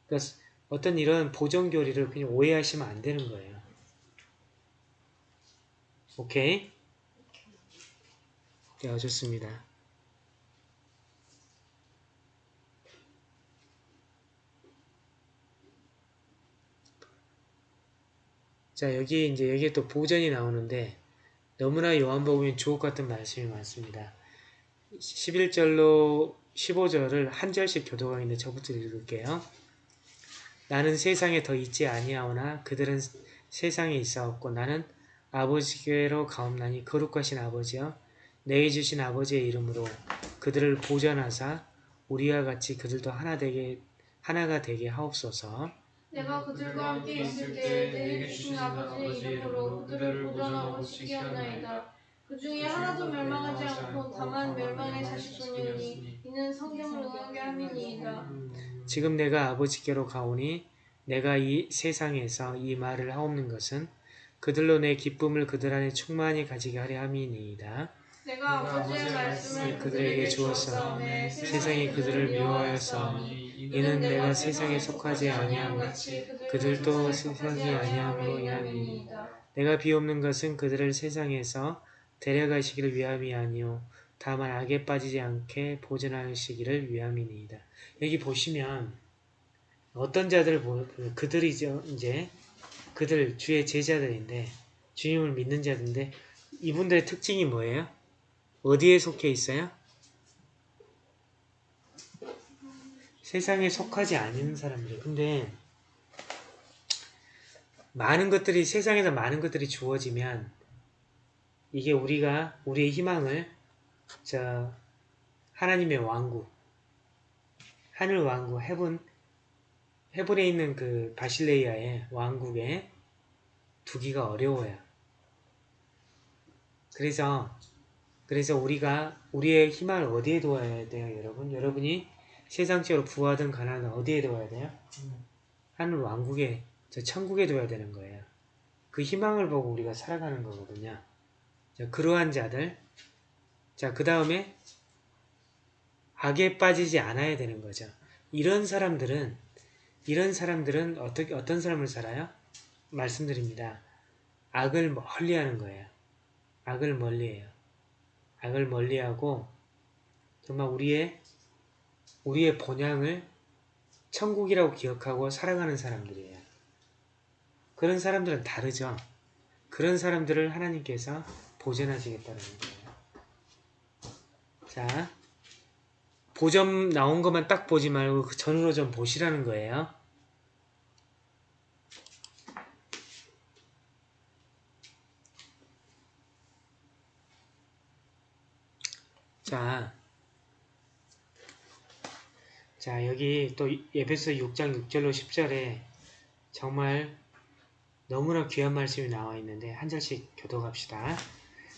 그러니까 어떤 이런 보존 교리를 그냥 오해하시면 안 되는 거예요. 오케이? 네, 좋습니다. 자, 여기 이제 여기에 또 보전이 나오는데 너무나 요한복음이 주옥 같은 말씀이 많습니다. 11절로 15절을 한 절씩 교도하는데 저부터 읽을게요. 나는 세상에 더 있지 아니하오나 그들은 세상에 있사옵고 나는 아버지께로 가옵나니 거룩하신 아버지여 내게 주신 아버지의 이름으로 그들을 보전하사 우리와 같이 그들도 하나 되게 하나가 되게 하옵소서. 내가 그들과 함께 있을 때 내게 주신 아버지의 이름으로 그들을 보존하고 지키었나이다. 그 중에 하나도 멸망하지 않고 다만 멸망의 자식뿐이니 이는 성경을 응하게 함이니이다. 지금 내가 아버지께로 가오니 내가 이 세상에서 이 말을 하옵는 것은 그들로 내 기쁨을 그들 안에 충만히 가지게 하려 함이니이다. 내가 아버지의 말씀을 그들에게 주었사오매 세상이 그들을 미워하였사오니 이는 내가 세상에 속하지 아니하고 그들도 세상이 아니함으로 인함이니이다. 내가 비옵는 것은 그들을 세상에서 데려가시기를 위함이 아니요 다만 악에 빠지지 않게 보존하시기를 위함이니이다. 여기 보시면 어떤 자들 보 그들이죠 이제 그들 주의 제자들인데 주님을 믿는 자들인데 이분들의 특징이 뭐예요? 어디에 속해 있어요? 세상에 속하지 않은 사람들. 근데 많은 것들이 세상에서 많은 것들이 주어지면 이게 우리가 우리의 희망을 저 하나님의 왕국 하늘 왕국 헤븐 헤븐에 있는 그 바실레이아의 왕국에 두기가 어려워요. 그래서 그래서 우리가 우리의 희망을 어디에 두어야 돼요, 여러분? 여러분이 세상적으로 부하든 가난하든 어디에 두어야 돼요? 하늘 왕국에 저 천국에 둬야 되는 거예요. 그 희망을 보고 우리가 살아가는 거거든요. 자, 그러한 자들. 자, 그 다음에 악에 빠지지 않아야 되는 거죠. 이런 사람들은 이런 사람들은 어떻게 어떤 삶을 살아요? 말씀드립니다. 악을 멀리하는 거예요. 악을 멀리해요. 악을 멀리하고 정말 우리의 우리의 본향을 천국이라고 기억하고 살아가는 사람들이에요. 그런 사람들은 다르죠. 그런 사람들을 하나님께서 보존하시겠다는 거예요. 자, 보점 나온 것만 딱 보지 말고 그 전으로 좀 보시라는 거예요. 자, 자 여기 또 예배서 6장 6절로 10절에 정말 너무나 귀한 말씀이 나와 있는데 한 절씩 교독합시다.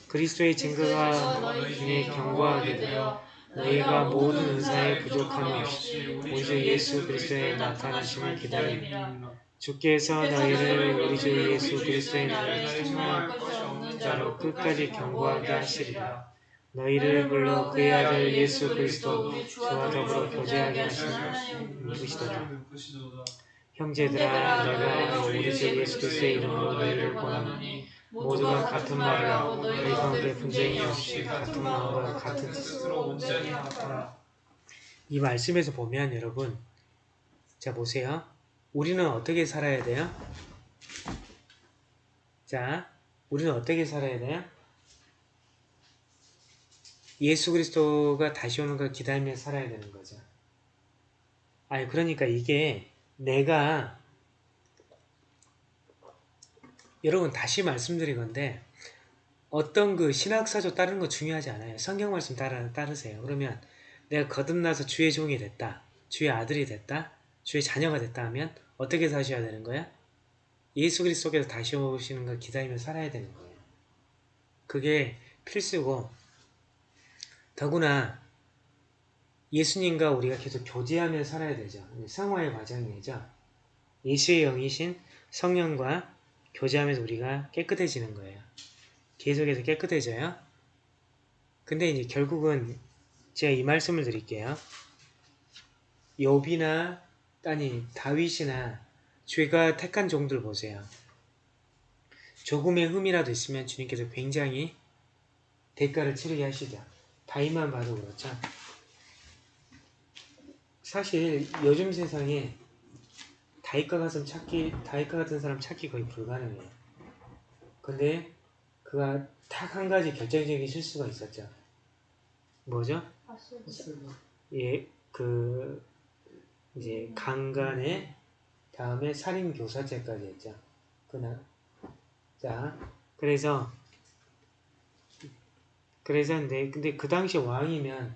그리스도의 증거가 너희 경고하게 되어 너희가 모든 은사에 부족함이 없이 우리 주 예수 그리스도의 나타나심을. 기다립니다. 주께서 너희를 우리 주 예수 그리스도의 나를 책망할 자로 끝까지 경고하게 하시리라. 너희를 불러 그의 아들 예수 그리스도 주와 더불어 교제하게 누구시도다. 누구시도다. 형제들아 내가 우리 주 예수 그리스도의 이름으로 너희를 권하노니 모두가 같은 말을 하고 너희 가운데 분쟁이 없이 같은 마음과 같은 뜻으로 온전히 합하라. 이 말씀에서 보면 여러분 자 보세요. 우리는 어떻게 살아야 돼요? 자, 우리는 어떻게 살아야 돼요? 예수 그리스도가 다시 오는 걸 기다리며 살아야 되는 거죠. 아니 그러니까 이게 내가 여러분 다시 말씀드린 건데 어떤 그 신학사조 따르는 거 중요하지 않아요. 성경 말씀 따르, 따르세요. 그러면 내가 거듭나서 주의 종이 됐다. 주의 아들이 됐다. 주의 자녀가 됐다 하면 어떻게 사셔야 되는 거야? 예수 그리스도께서 다시 오시는 걸 기다리며 살아야 되는 거예요. 그게 필수고 더구나 예수님과 우리가 계속 교제하며 살아야 되죠. 상화의 과정이죠. 예수의 영이신 성령과 교제하면서 우리가 깨끗해지는 거예요. 계속해서 깨끗해져요. 근데 이제 결국은 제가 이 말씀을 드릴게요. 욥이나 아니 다윗이나 죄가 택한 종들 보세요. 조금의 흠이라도 있으면 주님께서 굉장히 대가를 치르게 하시죠. 다윗만 봐도 그렇죠. 사실 요즘 세상에 다윗과 같은 찾기 다윗과 같은 사람 찾기 거의 불가능해요. 근데 그가 딱 한 가지 결정적인 실수가 있었죠. 뭐죠? 예, 그 이제 강간에 다음에 살인 교사죄까지 했죠. 그날 자 그래서 그래서 근데 근데 그 당시 왕이면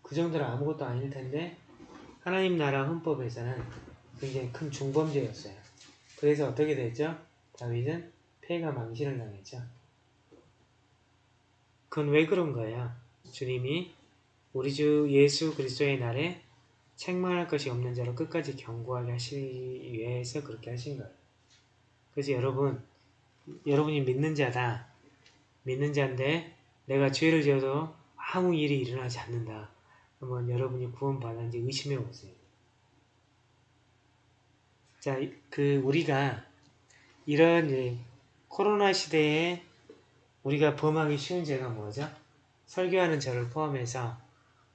그 정도는 아무것도 아닐 텐데 하나님 나라 헌법에서는 굉장히 큰 중범죄였어요. 그래서 어떻게 됐죠? 다윗은 폐가 망신을 당했죠. 그건 왜 그런 거예요? 주님이 우리 주 예수 그리스도의 날에 책망할 것이 없는 자로 끝까지 경고하게 하시기 위해서 그렇게 하신 거예요. 그래서 여러분, 여러분이 믿는 자다. 믿는 자인데 내가 죄를 지어도 아무 일이 일어나지 않는다. 그러면 여러분이 구원받았는지 의심해 보세요. 자, 그 우리가 이런 코로나 시대에 우리가 범하기 쉬운 죄가 뭐죠? 설교하는 저를 포함해서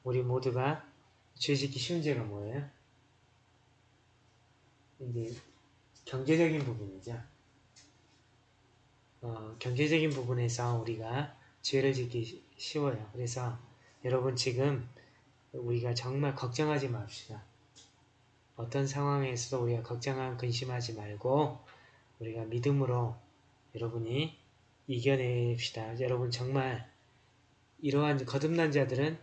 우리 모두가 죄짓기 쉬운 죄가 뭐예요? 이제 경제적인 부분이죠. 어, 경제적인 부분에서 우리가 죄를 짓기 쉬- 쉬워요. 그래서 여러분 지금 우리가 정말 걱정하지 맙시다. 어떤 상황에서도 우리가 걱정하고 근심하지 말고 우리가 믿음으로 여러분이 이겨냅시다. 여러분 정말 이러한 거듭난 자들은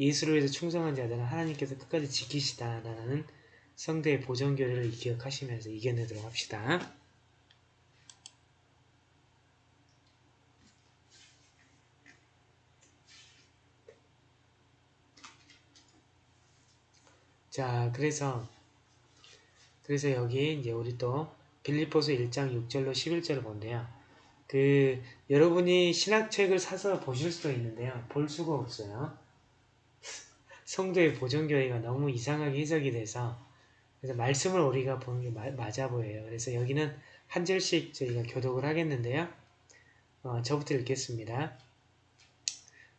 예수를 위해서 충성한 자들은 하나님께서 끝까지 지키시다라는 성대의 보존교리를 기억하시면서 이겨내도록 합시다. 자, 그래서 그래서 여기 이제 우리 또 빌립보서 1장 6절로 11절을 본대요. 그 여러분이 신학책을 사서 보실 수도 있는데요. 볼 수가 없어요. (laughs) 성도의 보존교회가 너무 이상하게 해석이 돼서 그래서 말씀을 우리가 보는 게 마- 맞아 보여요. 그래서 여기는 한 절씩 저희가 교독을 하겠는데요. 어, 저부터 읽겠습니다.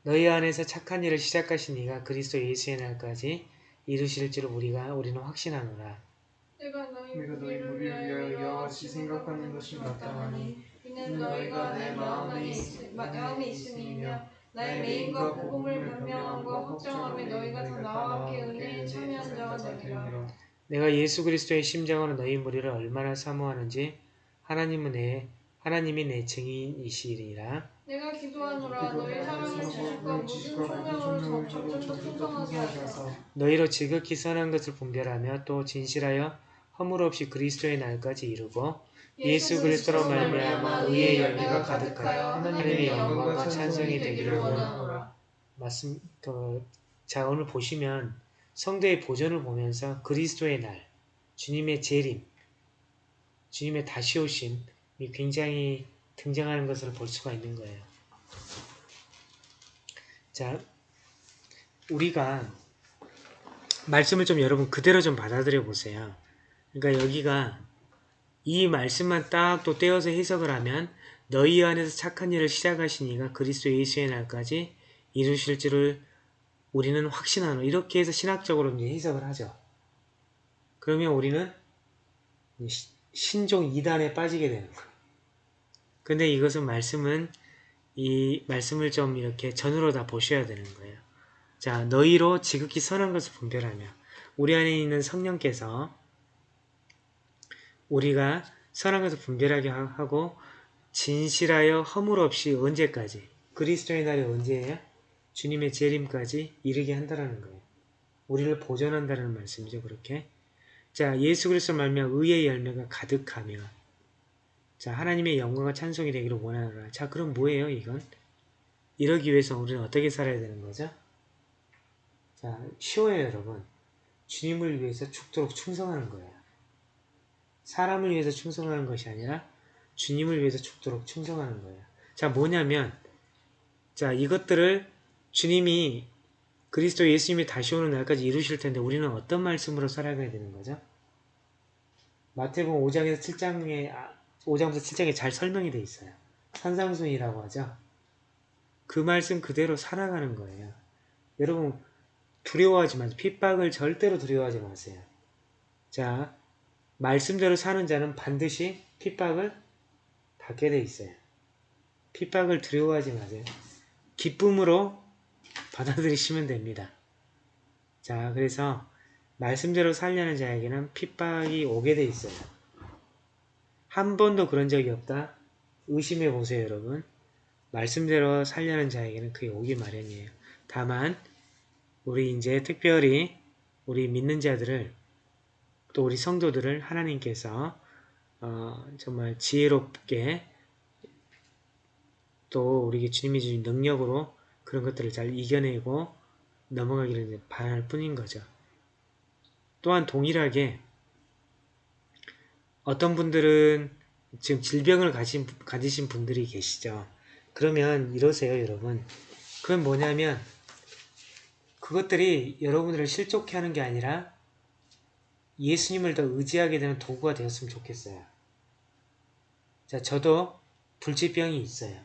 너희 안에서 착한 일을 시작하신 이가 그리스도 예수의 날까지 이루실 줄 우리가 우리는 확신하노라. 내가 너희 무리를 위하여 같이 생각하는 것이 마땅하니 이는 너희가 내 마음에, 있, 마음에 있음이며 나의 메인과 복음을 변명함과 확정함에 너희가 다 나와 함께 은혜에 참여한 자가 되리라. 내가 예수 그리스도의 심장으로 너희 무리를 얼마나 사모하는지 하나님은 내 하나님이 내 증인이시리라. 내가 기도하노라. 너희 사랑을 지식과 모든 총명으로 점점점 풍성하게 하소서. 너희로 지극히 선한 것을 분별하며 또 진실하여 허물 없이 그리스도의 날까지 이루고 예수 그리스도로 말미암아 의의 열매가 가득하여 하나님의 영광과 찬송이 되기를 원하노라. 말씀 그, 자 오늘 보시면 성도의 보존을 보면서 그리스도의 날, 주님의 재림, 주님의 다시 오심이 굉장히 등장하는 것을 볼 수가 있는 거예요. 자, 우리가 말씀을 좀 여러분 그대로 좀 받아들여 보세요. 그러니까 여기가 이 말씀만 딱 또 떼어서 해석을 하면 너희 안에서 착한 일을 시작하신 이가 그리스도 예수의 날까지 이루실 줄을 우리는 확신하노. 이렇게 해서 신학적으로 이제 해석을 하죠. 그러면 우리는 시- 신종 이단에 빠지게 되는 거예요. 근데 이것은 말씀은 이 말씀을 좀 이렇게 전으로 다 보셔야 되는 거예요. 자, 너희로 지극히 선한 것을 분별하며 우리 안에 있는 성령께서 우리가 선한 것을 분별하게 하- 하고 진실하여 허물 없이 언제까지 그리스도의 날이 언제예요? 주님의 재림까지 이르게 한다라는 거예요. 우리를 보존한다는 말씀이죠. 그렇게. 자, 예수 그리스도 말미암아 의의 열매가 가득하며 자, 하나님의 영광과 찬송이 되기를 원하노라. 자, 그럼 뭐예요, 이건? 이러기 위해서 우리는 어떻게 살아야 되는 거죠? 자, 쉬워요, 여러분. 주님을 위해서 죽도록 충성하는 거예요. 사람을 위해서 충성하는 것이 아니라 주님을 위해서 죽도록 충성하는 거예요. 자, 뭐냐면, 자, 이것들을 주님이 그리스도 예수님이 다시 오는 날까지 이루실 텐데 우리는 어떤 말씀으로 살아가야 되는 거죠? 마태복음 5장에서 7장에, 5장부터 7장에 잘 설명이 돼 있어요. 산상순이라고 하죠. 그 말씀 그대로 살아가는 거예요. 여러분, 두려워하지 마세요. 핍박을 절대로 두려워하지 마세요. 자, 말씀대로 사는 자는 반드시 핍박을 받게 돼 있어요. 핍박을 두려워하지 마세요. 기쁨으로 받아들이시면 됩니다. 자, 그래서 말씀대로 살려는 자에게는 핍박이 오게 돼 있어요. 한 번도 그런 적이 없다? 의심해 보세요, 여러분. 말씀대로 살려는 자에게는 그게 오기 마련이에요. 다만, 우리 이제 특별히 우리 믿는 자들을 또 우리 성도들을 하나님께서 어, 정말 지혜롭게 또 우리 주님이 주신 능력으로 그런 것들을 잘 이겨내고 넘어가기를 바랄 뿐인 거죠. 또한 동일하게 어떤 분들은 지금 질병을 가진, 가지신 분들이 계시죠. 그러면 이러세요, 여러분. 그건 뭐냐면 그것들이 여러분들을 실족해 하는 게 아니라 예수님을 더 의지하게 되는 도구가 되었으면 좋겠어요. 자, 저도 불치병이 있어요.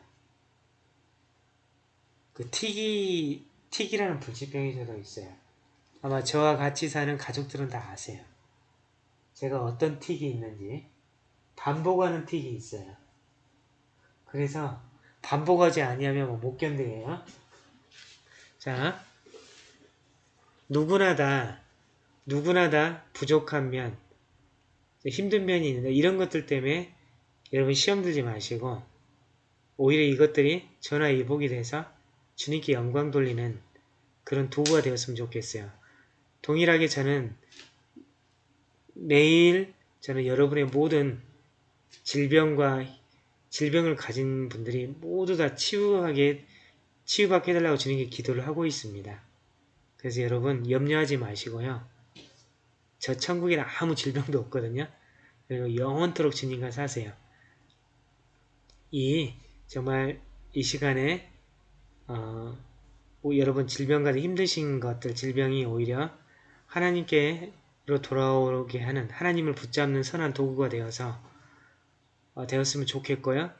그 티기, 티기라는 불치병이 저도 있어요. 아마 저와 같이 사는 가족들은 다 아세요. 제가 어떤 틱이 있는지 반복하는 틱이 있어요. 그래서 반복하지 아니하면 뭐못 견뎌요. 자, 누구나 다 누구나 다 부족한 면, 힘든 면이 있는데 이런 것들 때문에 여러분 시험 들지 마시고 오히려 이것들이 전화 이복이 돼서 주님께 영광 돌리는 그런 도구가 되었으면 좋겠어요. 동일하게 저는 매일 저는 여러분의 모든 질병과 질병을 가진 분들이 모두 다 치유하게 치유받게 해달라고 주님께 기도를 하고 있습니다. 그래서 여러분 염려하지 마시고요. 저 천국에는 아무 질병도 없거든요. 그리고 영원토록 주님과 사세요. 이 정말 이 시간에 어, 오- 여러분 질병 가지고 힘드신 것들 질병이 오히려 하나님께 로 돌아오게 하는 하나님을 붙잡는 선한 도구가 되어서 어, 되었으면 좋겠고요.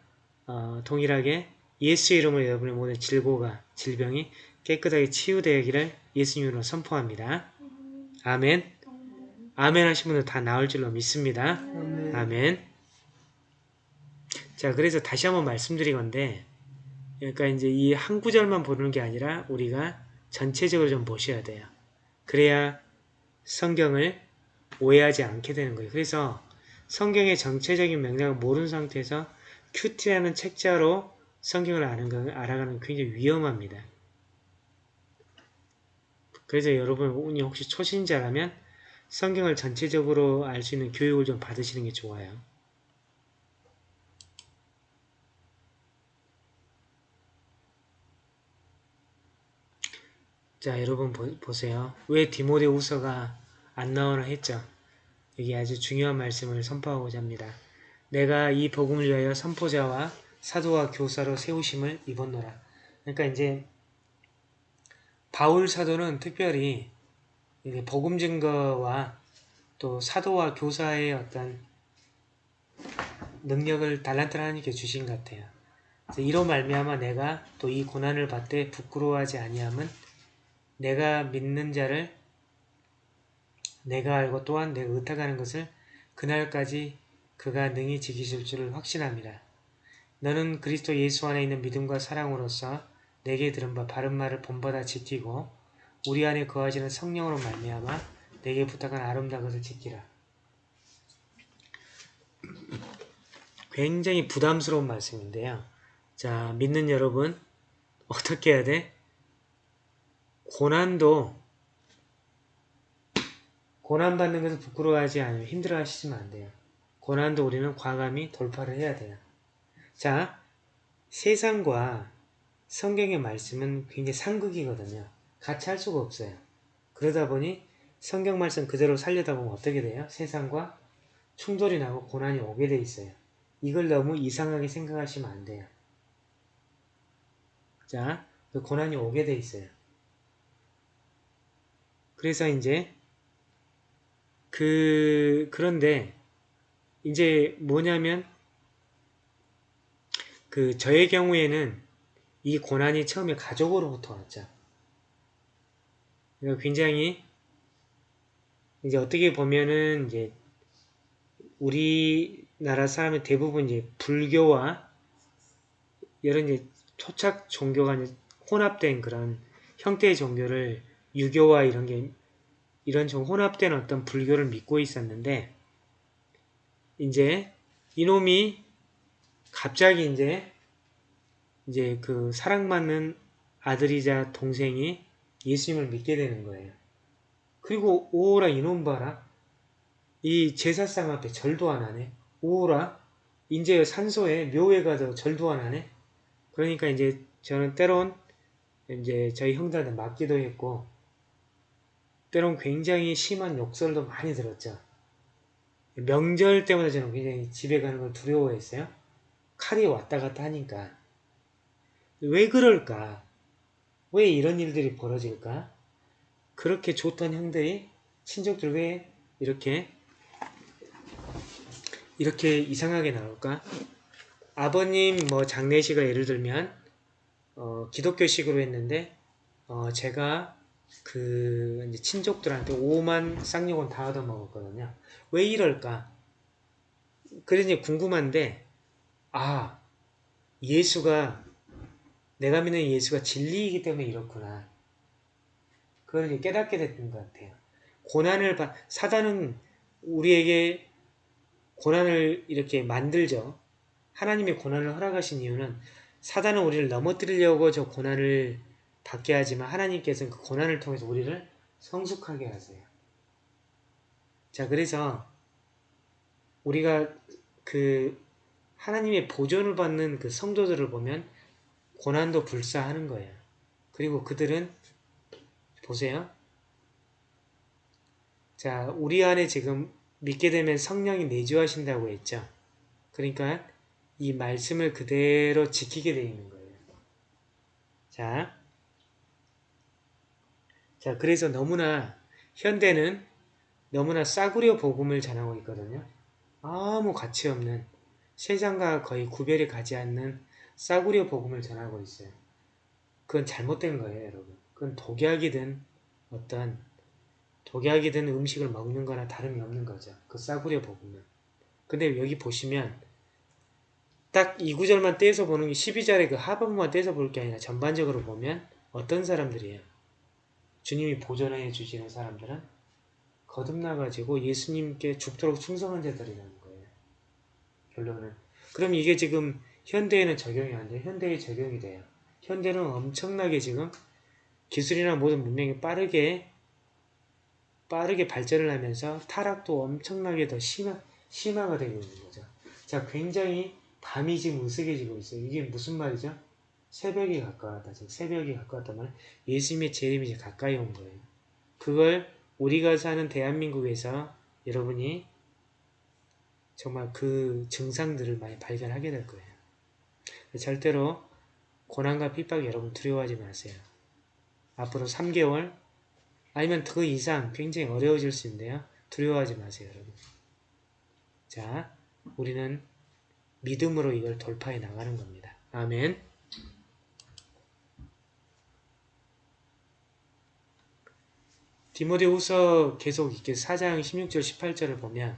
어, 동일하게 예수 이름으로 여러분의 모든 질고가 질병이 깨끗하게 치유되기를 예수님으로 선포합니다. 아멘. 아멘 하신 분들 다 나올 줄로 믿습니다. 아멘. 아멘. 자, 그래서 다시 한번 말씀드리건데, 그러니까 이제 이 한 구절만 보는 게 아니라 우리가 전체적으로 좀 보셔야 돼요. 그래야 성경을 오해하지 않게 되는 거예요. 그래서 성경의 전체적인 맥락을 모르는 상태에서 QT라는 책자로 성경을 아는 건 알아가는 건 굉장히 위험합니다. 그래서 여러분이 혹시 초신자라면 성경을 전체적으로 알 수 있는 교육을 좀 받으시는 게 좋아요. 자, 여러분 보, 세요왜 디모데후서가 안 나오나 했죠? 여기 아주 중요한 말씀을 선포하고자 합니다. 내가 이 복음을 위하여 선포자와 사도와 교사로 세우심을 입었노라. 그러니까 이제 바울 사도는 특별히 복음 증거와 또 사도와 교사의 어떤 능력을 달란트 하나님께 주신 것 같아요. 이로 말미암아 내가 또 이 고난을 받되 부끄러워하지 아니함은 내가 믿는 자를 내가 알고 또한 내가 의탁하는 것을 그날까지 그가 능히 지키실 줄을 확신합니다. 너는 그리스도 예수 안에 있는 믿음과 사랑으로서 내게 들은 바 바른 말을 본받아 지키고 우리 안에 거하시는 성령으로 말미암아 내게 부탁한 아름다운 것을 지키라. 굉장히 부담스러운 말씀인데요. 자, 믿는 여러분 어떻게 해야 돼? 고난도 고난받는 것을 부끄러워하지 않으면 힘들어하시면 안 돼요. 고난도 우리는 과감히 돌파를 해야 돼요. 자, 세상과 성경의 말씀은 굉장히 상극이거든요. 같이 할 수가 없어요. 그러다 보니 성경 말씀 그대로 살려다 보면 어떻게 돼요? 세상과 충돌이 나고 고난이 오게 돼 있어요. 이걸 너무 이상하게 생각하시면 안 돼요. 자, 그 고난이 오게 돼 있어요. 그래서 이제 그 그런데 이제 뭐냐면 그 저의 경우에는 이 고난이 처음에 가족으로부터 왔죠. 그러니까 굉장히 이제 어떻게 보면은 이제 우리나라 사람의 대부분 이제 불교와 이런 이제 토착 종교가 혼합된 그런 형태의 종교를 유교와 이런 게 이런 좀 혼합된 어떤 불교를 믿고 있었는데 이제 이놈이 갑자기 이제 이제 그 사랑받는 아들이자 동생이 예수님을 믿게 되는 거예요. 그리고 오라 이놈 봐라. 이 제사상 앞에 절도 안 하네. 오라 이제 산소에 묘에 가서 절도 안 하네. 그러니까 이제 저는 때론 이제 저희 형들한테 맞기도 했고 때론 굉장히 심한 욕설도 많이 들었죠. 명절 때마다 저는 굉장히 집에 가는 걸 두려워했어요. 칼이 왔다 갔다 하니까. 왜 그럴까? 왜 이런 일들이 벌어질까? 그렇게 좋던 형들이 친족들 왜 이렇게 이렇게 이상하게 나올까? 아버님 뭐 장례식을 예를 들면 어, 기독교식으로 했는데 어, 제가 그 이제 친족들한테 5만 쌍욕은 다 얻어먹었거든요. 왜 이럴까? 이제 궁금한데 아 예수가 내가 믿는 예수가 진리이기 때문에 이렇구나. 그걸 이제 깨닫게 됐던 것 같아요. 고난을 받 사단은 우리에게 고난을 이렇게 만들죠. 하나님의 고난을 허락하신 이유는 사단은 우리를 넘어뜨리려고 저 고난을 받게 하지만 하나님께서는 그 고난을 통해서 우리를 성숙하게 하세요. 자, 그래서 우리가 그 하나님의 보존을 받는 그 성도들을 보면 고난도 불사하는 거예요. 그리고 그들은 보세요. 자, 우리 안에 지금 믿게 되면 성령이 내주하신다고 했죠. 그러니까 이 말씀을 그대로 지키게 되어 있는 거예요. 자, 자 그래서 너무나 현대는 너무나 싸구려 복음을 전하고 있거든요. 아무 가치 없는 세상과 거의 구별이 가지 않는 싸구려 복음을 전하고 있어요. 그건 잘못된 거예요, 여러분. 그건 독약이든 어떤 독약이든 음식을 먹는 거나 다름이 없는 거죠. 그 싸구려 복음은. 근데 여기 보시면 딱 이 구절만 떼서 보는 게 12절의 그 하반부만 떼서 볼 게 아니라 전반적으로 보면 어떤 사람들이에요? 주님이 보존해 주시는 사람들은 거듭나가지고 예수님께 죽도록 충성한 자들이라는 거예요. 결론은. 그럼 이게 지금 현대에는 적용이 안 돼요. 현대에 적용이 돼요. 현대는 엄청나게 지금 기술이나 모든 문명이 빠르게 빠르게 발전을 하면서 타락도 엄청나게 더 심화, 심화가 되고 있는 거죠. 자, 굉장히 밤이 지금 으스개지고 있어요. 이게 무슨 말이죠? 새벽이 가까웠다. 즉 새벽이 가까웠단 말은 예수님의 재림이 이제 가까이 온 거예요. 그걸 우리가 사는 대한민국에서 여러분이 정말 그 증상들을 많이 발견하게 될 거예요. 절대로 고난과 핍박 여러분 두려워하지 마세요. 앞으로 3개월 아니면 그 이상 굉장히 어려워질 수 있는데요. 두려워하지 마세요, 여러분. 자, 우리는 믿음으로 이걸 돌파해 나가는 겁니다. 아멘. 디모데후서 계속 이렇게 4장 16절 18절을 보면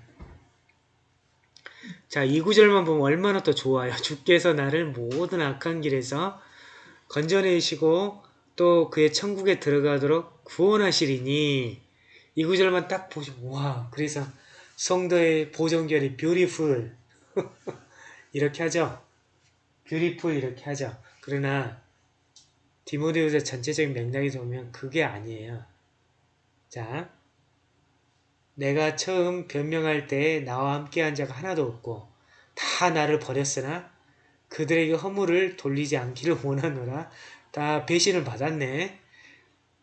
자, 이 구절만 보면 얼마나 또 좋아요. (laughs) 주께서 나를 모든 악한 길에서 건져내시고 또 그의 천국에 들어가도록 구원하시리니 이 구절만 딱 보시면 와 그래서 성도의 보정결이 beautiful (laughs) 이렇게 하죠. beautiful 이렇게 하죠. 그러나 디모데후서 전체적인 맥락에서 보면 그게 아니에요. 자, 내가 처음 변명할 때 나와 함께한 자가 하나도 없고 다 나를 버렸으나 그들에게 허물을 돌리지 않기를 원하노라. 다 배신을 받았네.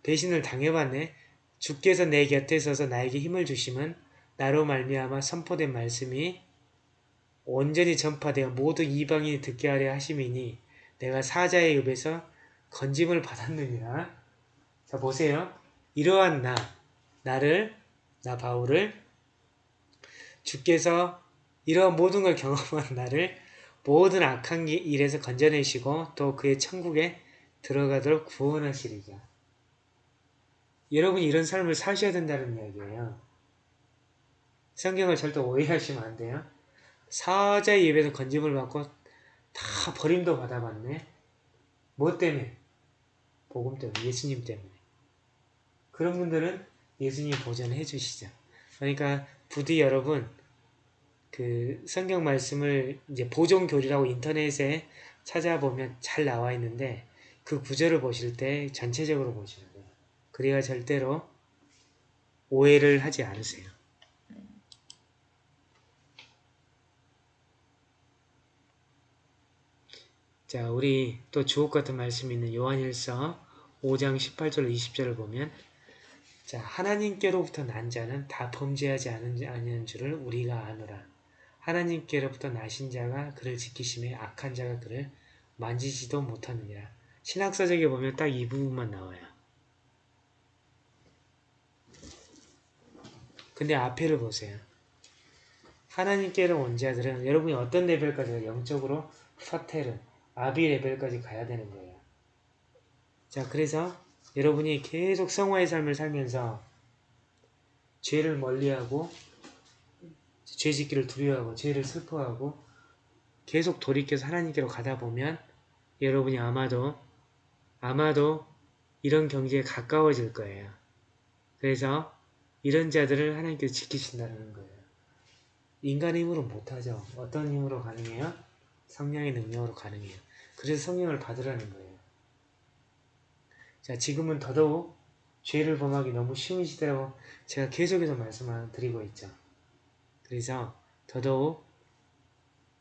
배신을 당해봤네. 주께서 내 곁에 서서 나에게 힘을 주심은 나로 말미암아 선포된 말씀이 온전히 전파되어 모두 이방인이 듣게 하려 하심이니 내가 사자의 읍에서 건짐을 받았느니라. 자 보세요. 이러한 나, 나를, 나 바울을 주께서 이러한 모든 걸 경험한 나를 모든 악한 일에서 건져내시고 또 그의 천국에 들어가도록 구원하시리자. 여러분이 이런 삶을 사셔야 된다는 이야기예요. 성경을 절대 오해하시면 안 돼요. 사자의 입에서 건짐을 받고 다 버림도 받아봤네. 뭐 때문에? 복음 때문에, 예수님 때문에. 그런 분들은 예수님 보전해 주시죠. 그러니까 부디 여러분 그 성경 말씀을 이제 보존교리라고 인터넷에 찾아보면 잘 나와 있는데 그 구절을 보실 때 전체적으로 보시는 거예요. 그래야 절대로 오해를 하지 않으세요. 자, 우리 또 주옥 같은 말씀이 있는 요한일서 5장 18절 20절을 보면 자, 하나님께로부터 난 자는 다 범죄하지 않은, 줄을 우리가 아노라. 하나님께로부터 나신 자가 그를 지키심에 악한 자가 그를 만지지도 못하느니라. 신학서적에 보면 딱 이 부분만 나와요. 근데 앞에를 보세요. 하나님께로 온 자들은 여러분이 어떤 레벨까지 영적으로 서테르, 아비 레벨까지 가야 되는 거예요. 자, 그래서 여러분이 계속 성화의 삶을 살면서 죄를 멀리하고 죄 짓기를 두려워하고 죄를 슬퍼하고 계속 돌이켜서 하나님께로 가다 보면 여러분이 아마도 아마도 이런 경지에 가까워질 거예요. 그래서 이런 자들을 하나님께서 지키신다는 거예요. 인간의 힘으로 못하죠. 어떤 힘으로 가능해요? 성령의 능력으로 가능해요. 그래서 성령을 받으라는 거예요. 자, 지금은 더더욱 죄를 범하기 너무 쉬운 시대라고 제가 계속해서 말씀을 드리고 있죠. 그래서 더더욱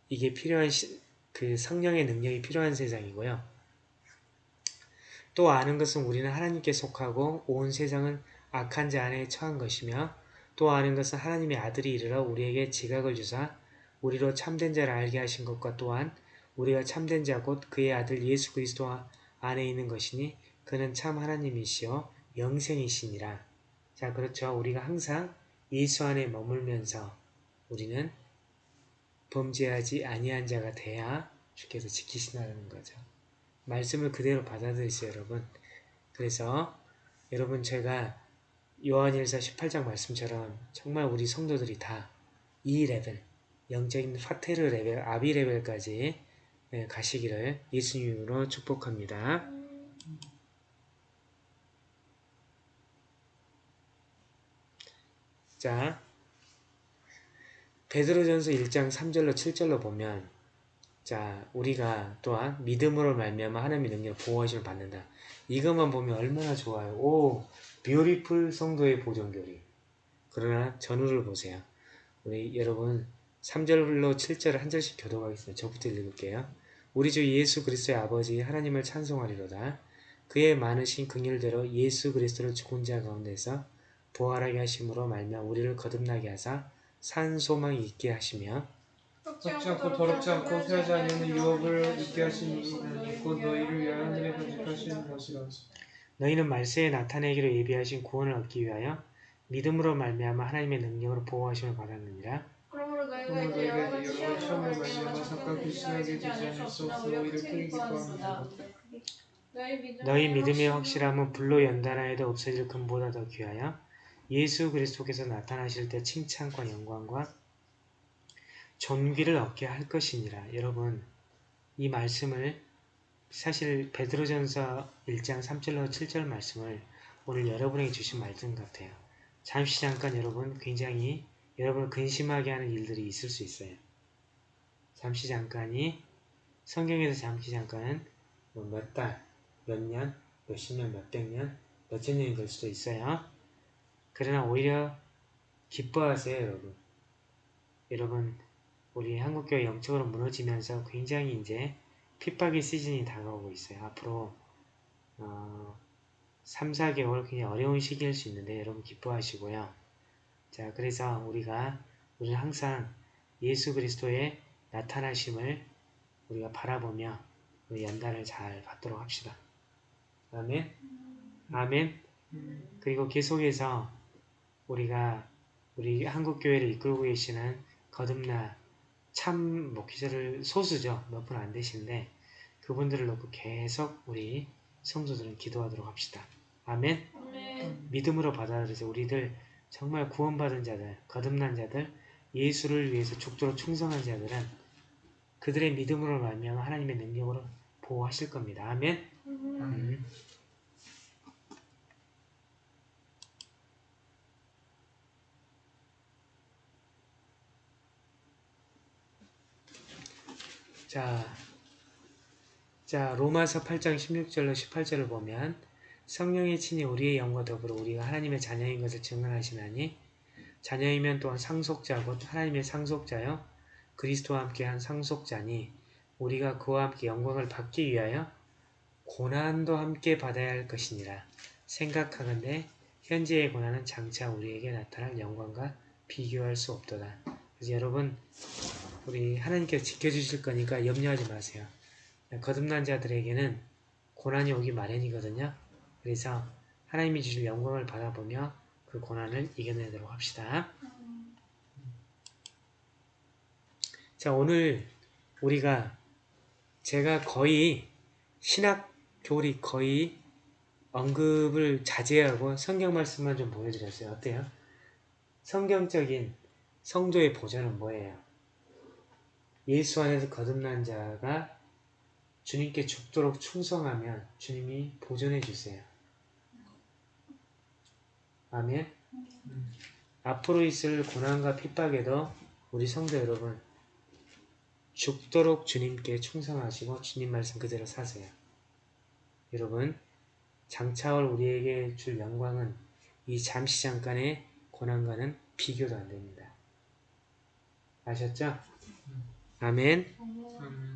이게 필요한 시, 그 성령의 능력이 필요한 세상이고요. 또 아는 것은 우리는 하나님께 속하고 온 세상은 악한 자 안에 처한 것이며 또 아는 것은 하나님의 아들이 이르러 우리에게 지각을 주사 우리로 참된 자를 알게 하신 것과 또한 우리가 참된 자 곧 그의 아들 예수 그리스도 안에 있는 것이니 그는 참 하나님이시요 영생이시니라. 자 그렇죠. 우리가 항상 예수 안에 머물면서 우리는 범죄하지 아니한 자가 돼야 주께서 지키신다는 거죠. 말씀을 그대로 받아들이세요, 여러분. 그래서 여러분 제가 요한일서 18장 말씀처럼 정말 우리 성도들이 다 이 레벨, 영적인 πατήρ 레벨, 아비 레벨까지 예, 가시기를 예수님으로 축복합니다. 자, 베드로전서 1장 3절로 7절로 보면 자, 우리가 또한 믿음으로 말미암아 하나님의 능력을 보호하심을 받는다. 이것만 보면 얼마나 좋아요. 오, 뷰티풀 성도의 보존교리. 그러나 전후를 보세요. 우리 여러분 3절로 7절을 한 절씩 교도하겠습니다. 저부터 읽을게요. 우리 주 예수 그리스도의 아버지 하나님을 찬송하리로다. 그의 많으신 긍휼대로 예수 그리스도를 죽은 자 가운데서 부활하게 하심으로 말미암아 우리를 거듭나게 하사 산 소망이 있게 하시며 썩지 않고 더럽지 않고 쇠하지 않는 유업을 있게 하신 이는 곧 너희를 위하여 하늘에 간직하시는 것이라. 너희는 말세에 나타내기로 예비하신 구원을 얻기 위하여 믿음으로 말미암아 하나님의 능력으로 보호하심을 받았느니라. 그러므로 너희가 이제 여러 시험을 말미암아 잠깐 되지 않을 수. 너희 믿음의, 너희 믿음의 확실함은 불로 연단하여도 없어질 금보다 더 귀하여 예수 그리스도께서 나타나실 때 칭찬과 영광과 존귀를 얻게 할 것이니라. 여러분 이 말씀을 사실 베드로전서 1장 3절로 7절 말씀을 오늘 여러분에게 주신 말씀 같아요. 잠시 잠깐 여러분 굉장히 여러분을 근심하게 하는 일들이 있을 수 있어요. 잠시 잠깐이 성경에서 잠시 잠깐은 뭐몇 달, 몇 년, 몇십 년, 몇백 년, 몇천 년이 될 수도 있어요. 그러나 오히려 기뻐하세요, 여러분. 여러분, 우리 한국교회 영적으로 무너지면서 굉장히 이제 핍박의 시즌이 다가오고 있어요. 앞으로 어, 3, 4개월 굉장히 어려운 시기일 수 있는데 여러분 기뻐하시고요. 자, 그래서 우리가 우리는 항상 예수 그리스도의 나타나심을 우리가 바라보며 우리 연단을 잘 받도록 합시다. 아멘. 아멘. 그리고 계속해서 우리가 우리 한국 교회를 이끌고 계시는 거듭나 참 목회자를 소수죠. 몇 분 안 되시는데 그분들을 놓고 계속 우리 성도들은 기도하도록 합시다. 아멘. 아멘. 믿음으로 받아들여서 우리들 정말 구원받은 자들, 거듭난 자들, 예수를 위해서 죽도록 충성한 자들은 그들의 믿음으로 말미암아 하나님의 능력으로 보호하실 겁니다. 아멘. 음. 자, 자 로마서 8장 16절로 18절을 보면 성령의 친히 우리의 영과 더불어 우리가 하나님의 자녀인 것을 증언하시나니 자녀이면 또한 상속자 곧 하나님의 상속자여 그리스도와 함께한 상속자니 우리가 그와 함께 영광을 받기 위하여 고난도 함께 받아야 할 것이니라 생각하건대 현재의 고난은 장차 우리에게 나타날 영광과 비교할 수 없도다. 그래서 여러분 우리 하나님께서 지켜주실 거니까 염려하지 마세요. 거듭난 자들에게는 고난이 오기 마련이거든요. 그래서 하나님이 주실 영광을 받아보며 그 고난을 이겨내도록 합시다. 자, 오늘 우리가 제가 거의 신학 교리 거의 언급을 자제하고 성경 말씀만 좀 보여드렸어요. 어때요? 성경적인 성도의 보좌는 뭐예요? 예수 안에서 거듭난 자가 주님께 죽도록 충성하면 주님이 보존해 주세요. 아멘. 앞으로 있을 고난과 핍박에도 우리 성도 여러분 죽도록 주님께 충성하시고 주님 말씀 그대로 사세요. 여러분 장차올 우리에게 줄 영광은 이 잠시 잠깐의 고난과는 비교도 안 됩니다. 아셨죠? 아멘. 아멘.